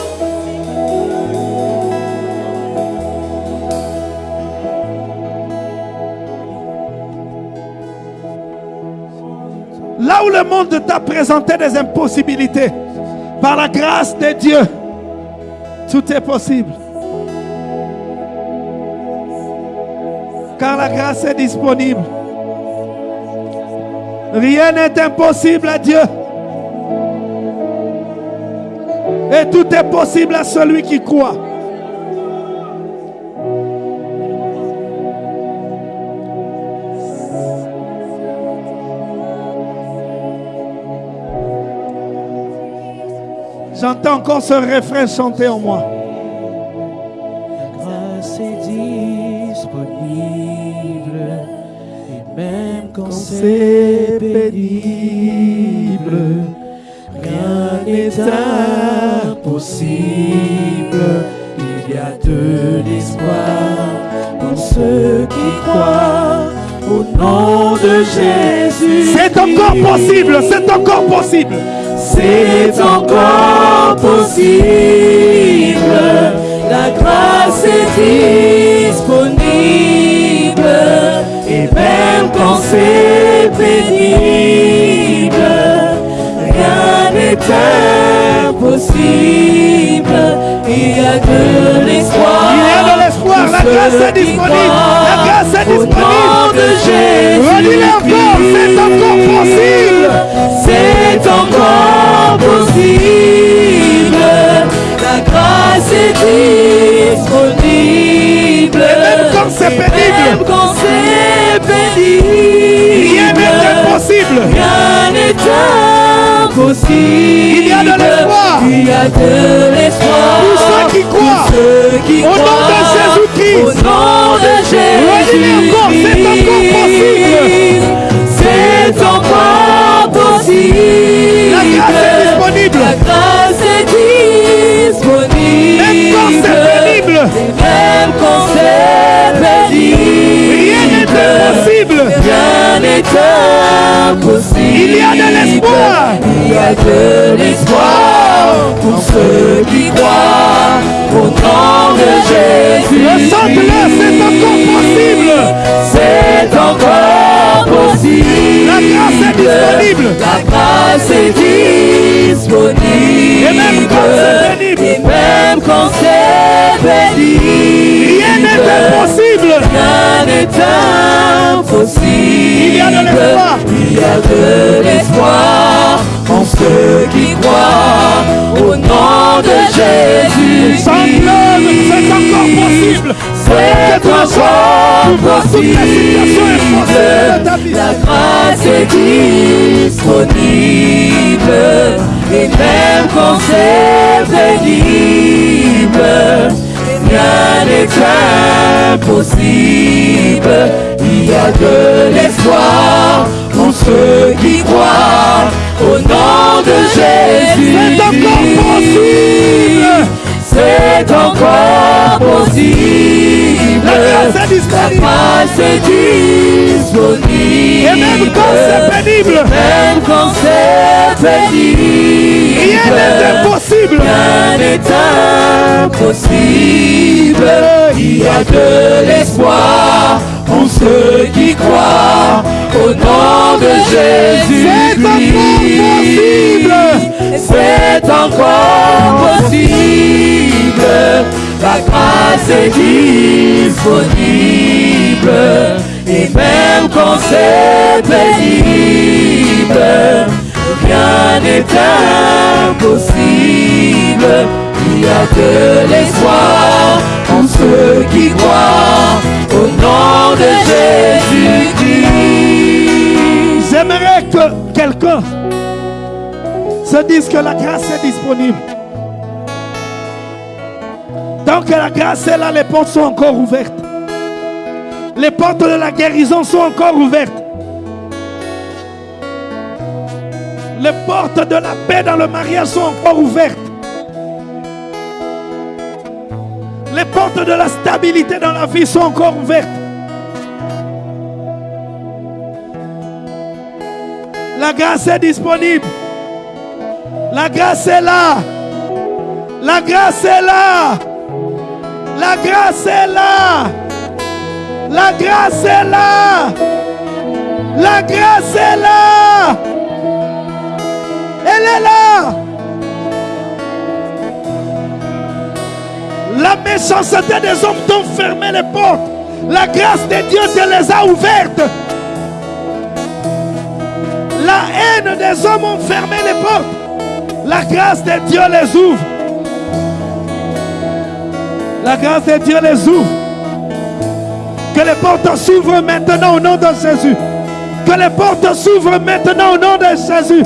Là où le monde t'a présenté des impossibilités, par la grâce de Dieu, tout est possible. Car la grâce est disponible. Rien n'est impossible à Dieu. Et tout est possible à celui qui croit. J'entends encore ce refrain chanter en moi. grâce est disponible et même quand c'est pénible, rien n'est impossible. Il y a de l'espoir pour ceux qui croient au nom de Jésus. C'est encore possible, c'est encore possible. C'est encore possible. La grâce est disponible. Et même quand c'est pénible, rien n'est impossible. A de l'espoir. Il y a de l'espoir, la grâce est disponible. La grâce est disponible. Redis-le encore, c'est encore possible. C'est encore possible. La grâce est disponible. Et même quand c'est pénible. Même quand c'est pénible. Rien n'est impossible. Rien n'est impossible. Il y a de l'espoir. Il y a de l'espoir. Pour ceux qui croient. Ceux qui Au nom de croient. Jésus-Christ. Au nom de Jésus. C'est encore possible. La grâce est disponible. La grâce est disponible. Même quand c'est pénible. Et même quand c'est pénible. Rien n'est impossible. Il y a de l'espoir. Il y a de l'espoir pour ceux qui croient au nom de Jésus. Ressente-le, c'est encore possible. C'est encore possible. La grâce est disponible. La grâce est disponible. Et même quand c'est pénible. Et même quand c'est pénible. Rien n'est impossible. Rien n'est impossible. Il y a de l'espoir. Il y a de l'espoir en ceux qui croient au nom de Jésus. Chante-le, c'est encore possible. C'est encore vie. La grâce est disponible et même quand c'est pénible, rien n'est impossible. Il y a de l'espoir pour ceux qui croient au nom de Jésus. C'est encore possible. C'est encore possible. La grâce est La disponible. grâce est disponible. Et même quand c'est pénible, Même quand c'est pénible. rien n'est impossible. Rien n'est impossible. Il y a de l'espoir pour ceux qui croient au nom de Jésus. C'est encore possible. C'est encore possible. La grâce est disponible. Et même quand c'est pénible, rien n'est impossible. Il y a de l'espoir en ceux qui croient au nom de Jésus-Christ. J'aimerais que quelqu'un se dise que la grâce est disponible. Tant que la grâce est là, les portes sont encore ouvertes. Les portes de la guérison sont encore ouvertes. Les portes de la paix dans le mariage sont encore ouvertes. Les portes de la stabilité dans la vie sont encore ouvertes. La grâce est disponible. La grâce est là. La grâce est là. La grâce est là. La grâce est là. La grâce est là. Elle est là. Méchanceté des hommes t'ont fermé les portes. La grâce de Dieu te les a ouvertes. La haine des hommes ont fermé les portes. La grâce de Dieu les ouvre. La grâce de Dieu les ouvre. Que les portes s'ouvrent maintenant au nom de Jésus. Que les portes s'ouvrent maintenant au nom de Jésus.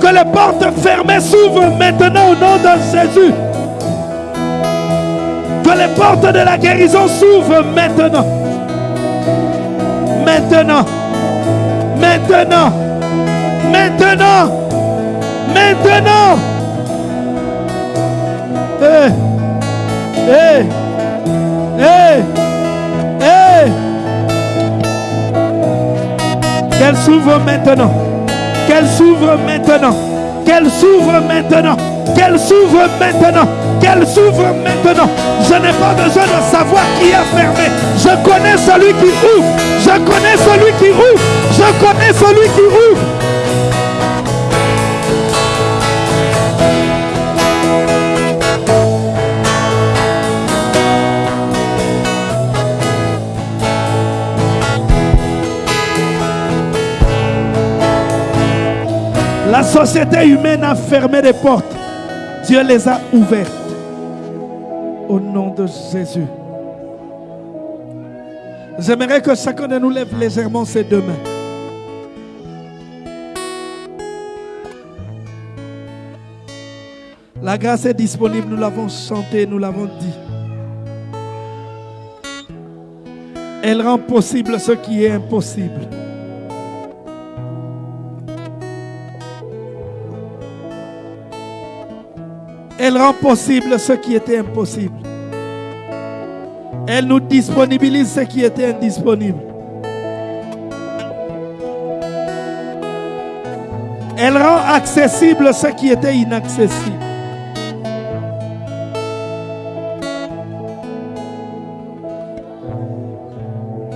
Que les portes fermées s'ouvrent maintenant au nom de Jésus. Que les portes de la guérison s'ouvrent maintenant. Maintenant. Maintenant. Maintenant. Maintenant. Eh. Eh. Eh. Eh. Qu'elle s'ouvre maintenant. Qu'elle s'ouvre maintenant. Qu'elle s'ouvre maintenant. Qu'elle s'ouvre maintenant. Qu'elle s'ouvre maintenant. Je n'ai pas besoin de savoir qui a fermé. Je connais celui qui ouvre. Je connais celui qui ouvre. Je connais celui qui ouvre. La société humaine a fermé les portes. Dieu les a ouvertes. Au nom de Jésus. J'aimerais que chacun de nous lève légèrement ses deux mains. La grâce est disponible, nous l'avons chanté, nous l'avons dit. Elle rend possible ce qui est impossible. Elle rend possible ce qui était impossible. Elle nous disponibilise ce qui était indisponible. Elle rend accessible ce qui était inaccessible.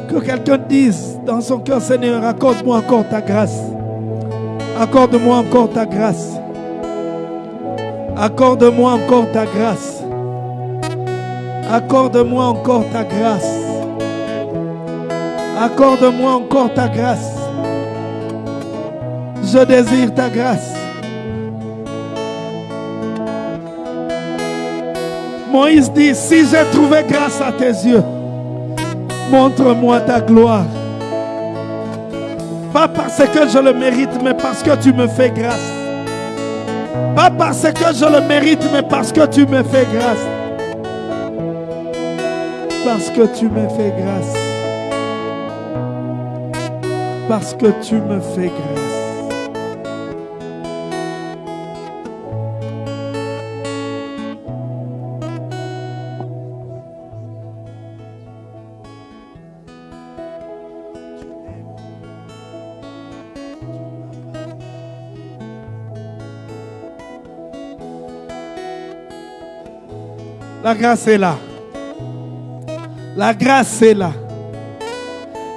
Que quelqu'un dise dans son cœur, Seigneur, accorde-moi encore ta grâce. Accorde-moi encore ta grâce. Accorde-moi encore ta grâce. Accorde-moi encore ta grâce. Accorde-moi encore ta grâce. Je désire ta grâce. Moïse dit, si j'ai trouvé grâce à tes yeux, Montre-moi ta gloire. Pas parce que je le mérite, mais parce que tu me fais grâce. Pas parce que je le mérite, mais parce que tu me fais grâce. Parce que tu me fais grâce. Parce que tu me fais grâce. La grâce est là. La grâce est là.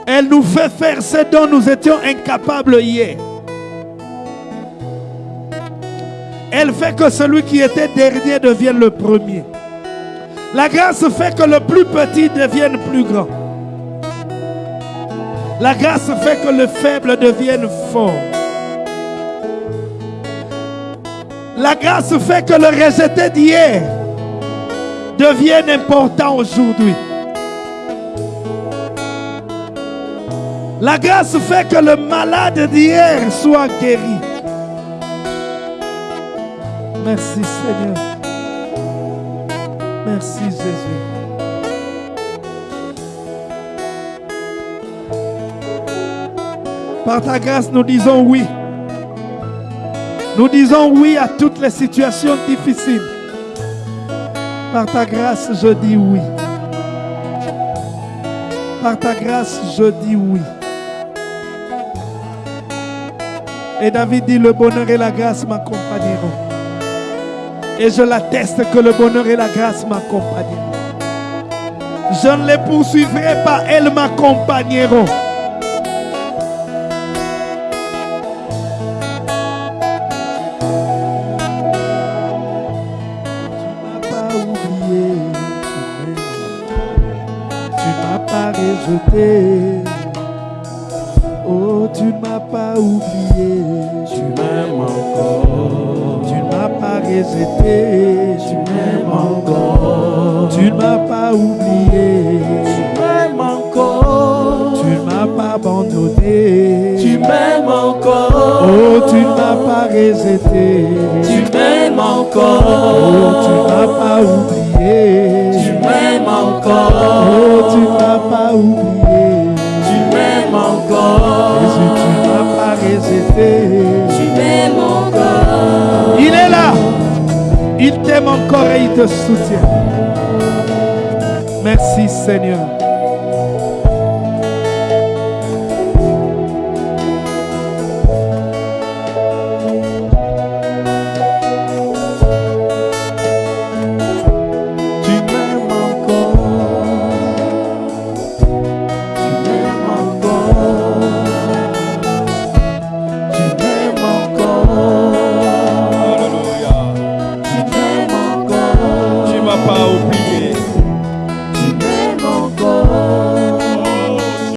Elle nous fait faire ce dont nous étions incapables hier. Elle fait que celui qui était dernier devienne le premier. La grâce fait que le plus petit devienne plus grand. La grâce fait que le faible devienne fort. La grâce fait que le rejeté d'hier devienne important aujourd'hui. La grâce fait que le malade d'hier soit guéri. Merci Seigneur. Merci Jésus. Par ta grâce, nous disons oui. Nous disons oui à toutes les situations difficiles. Par ta grâce, je dis oui. Par ta grâce, je dis oui. Et David dit, le bonheur et la grâce m'accompagneront. Et je l'atteste que le bonheur et la grâce m'accompagneront. Je ne les poursuivrai pas, elles m'accompagneront. Pas t'aime encore et il te soutient. Merci Seigneur.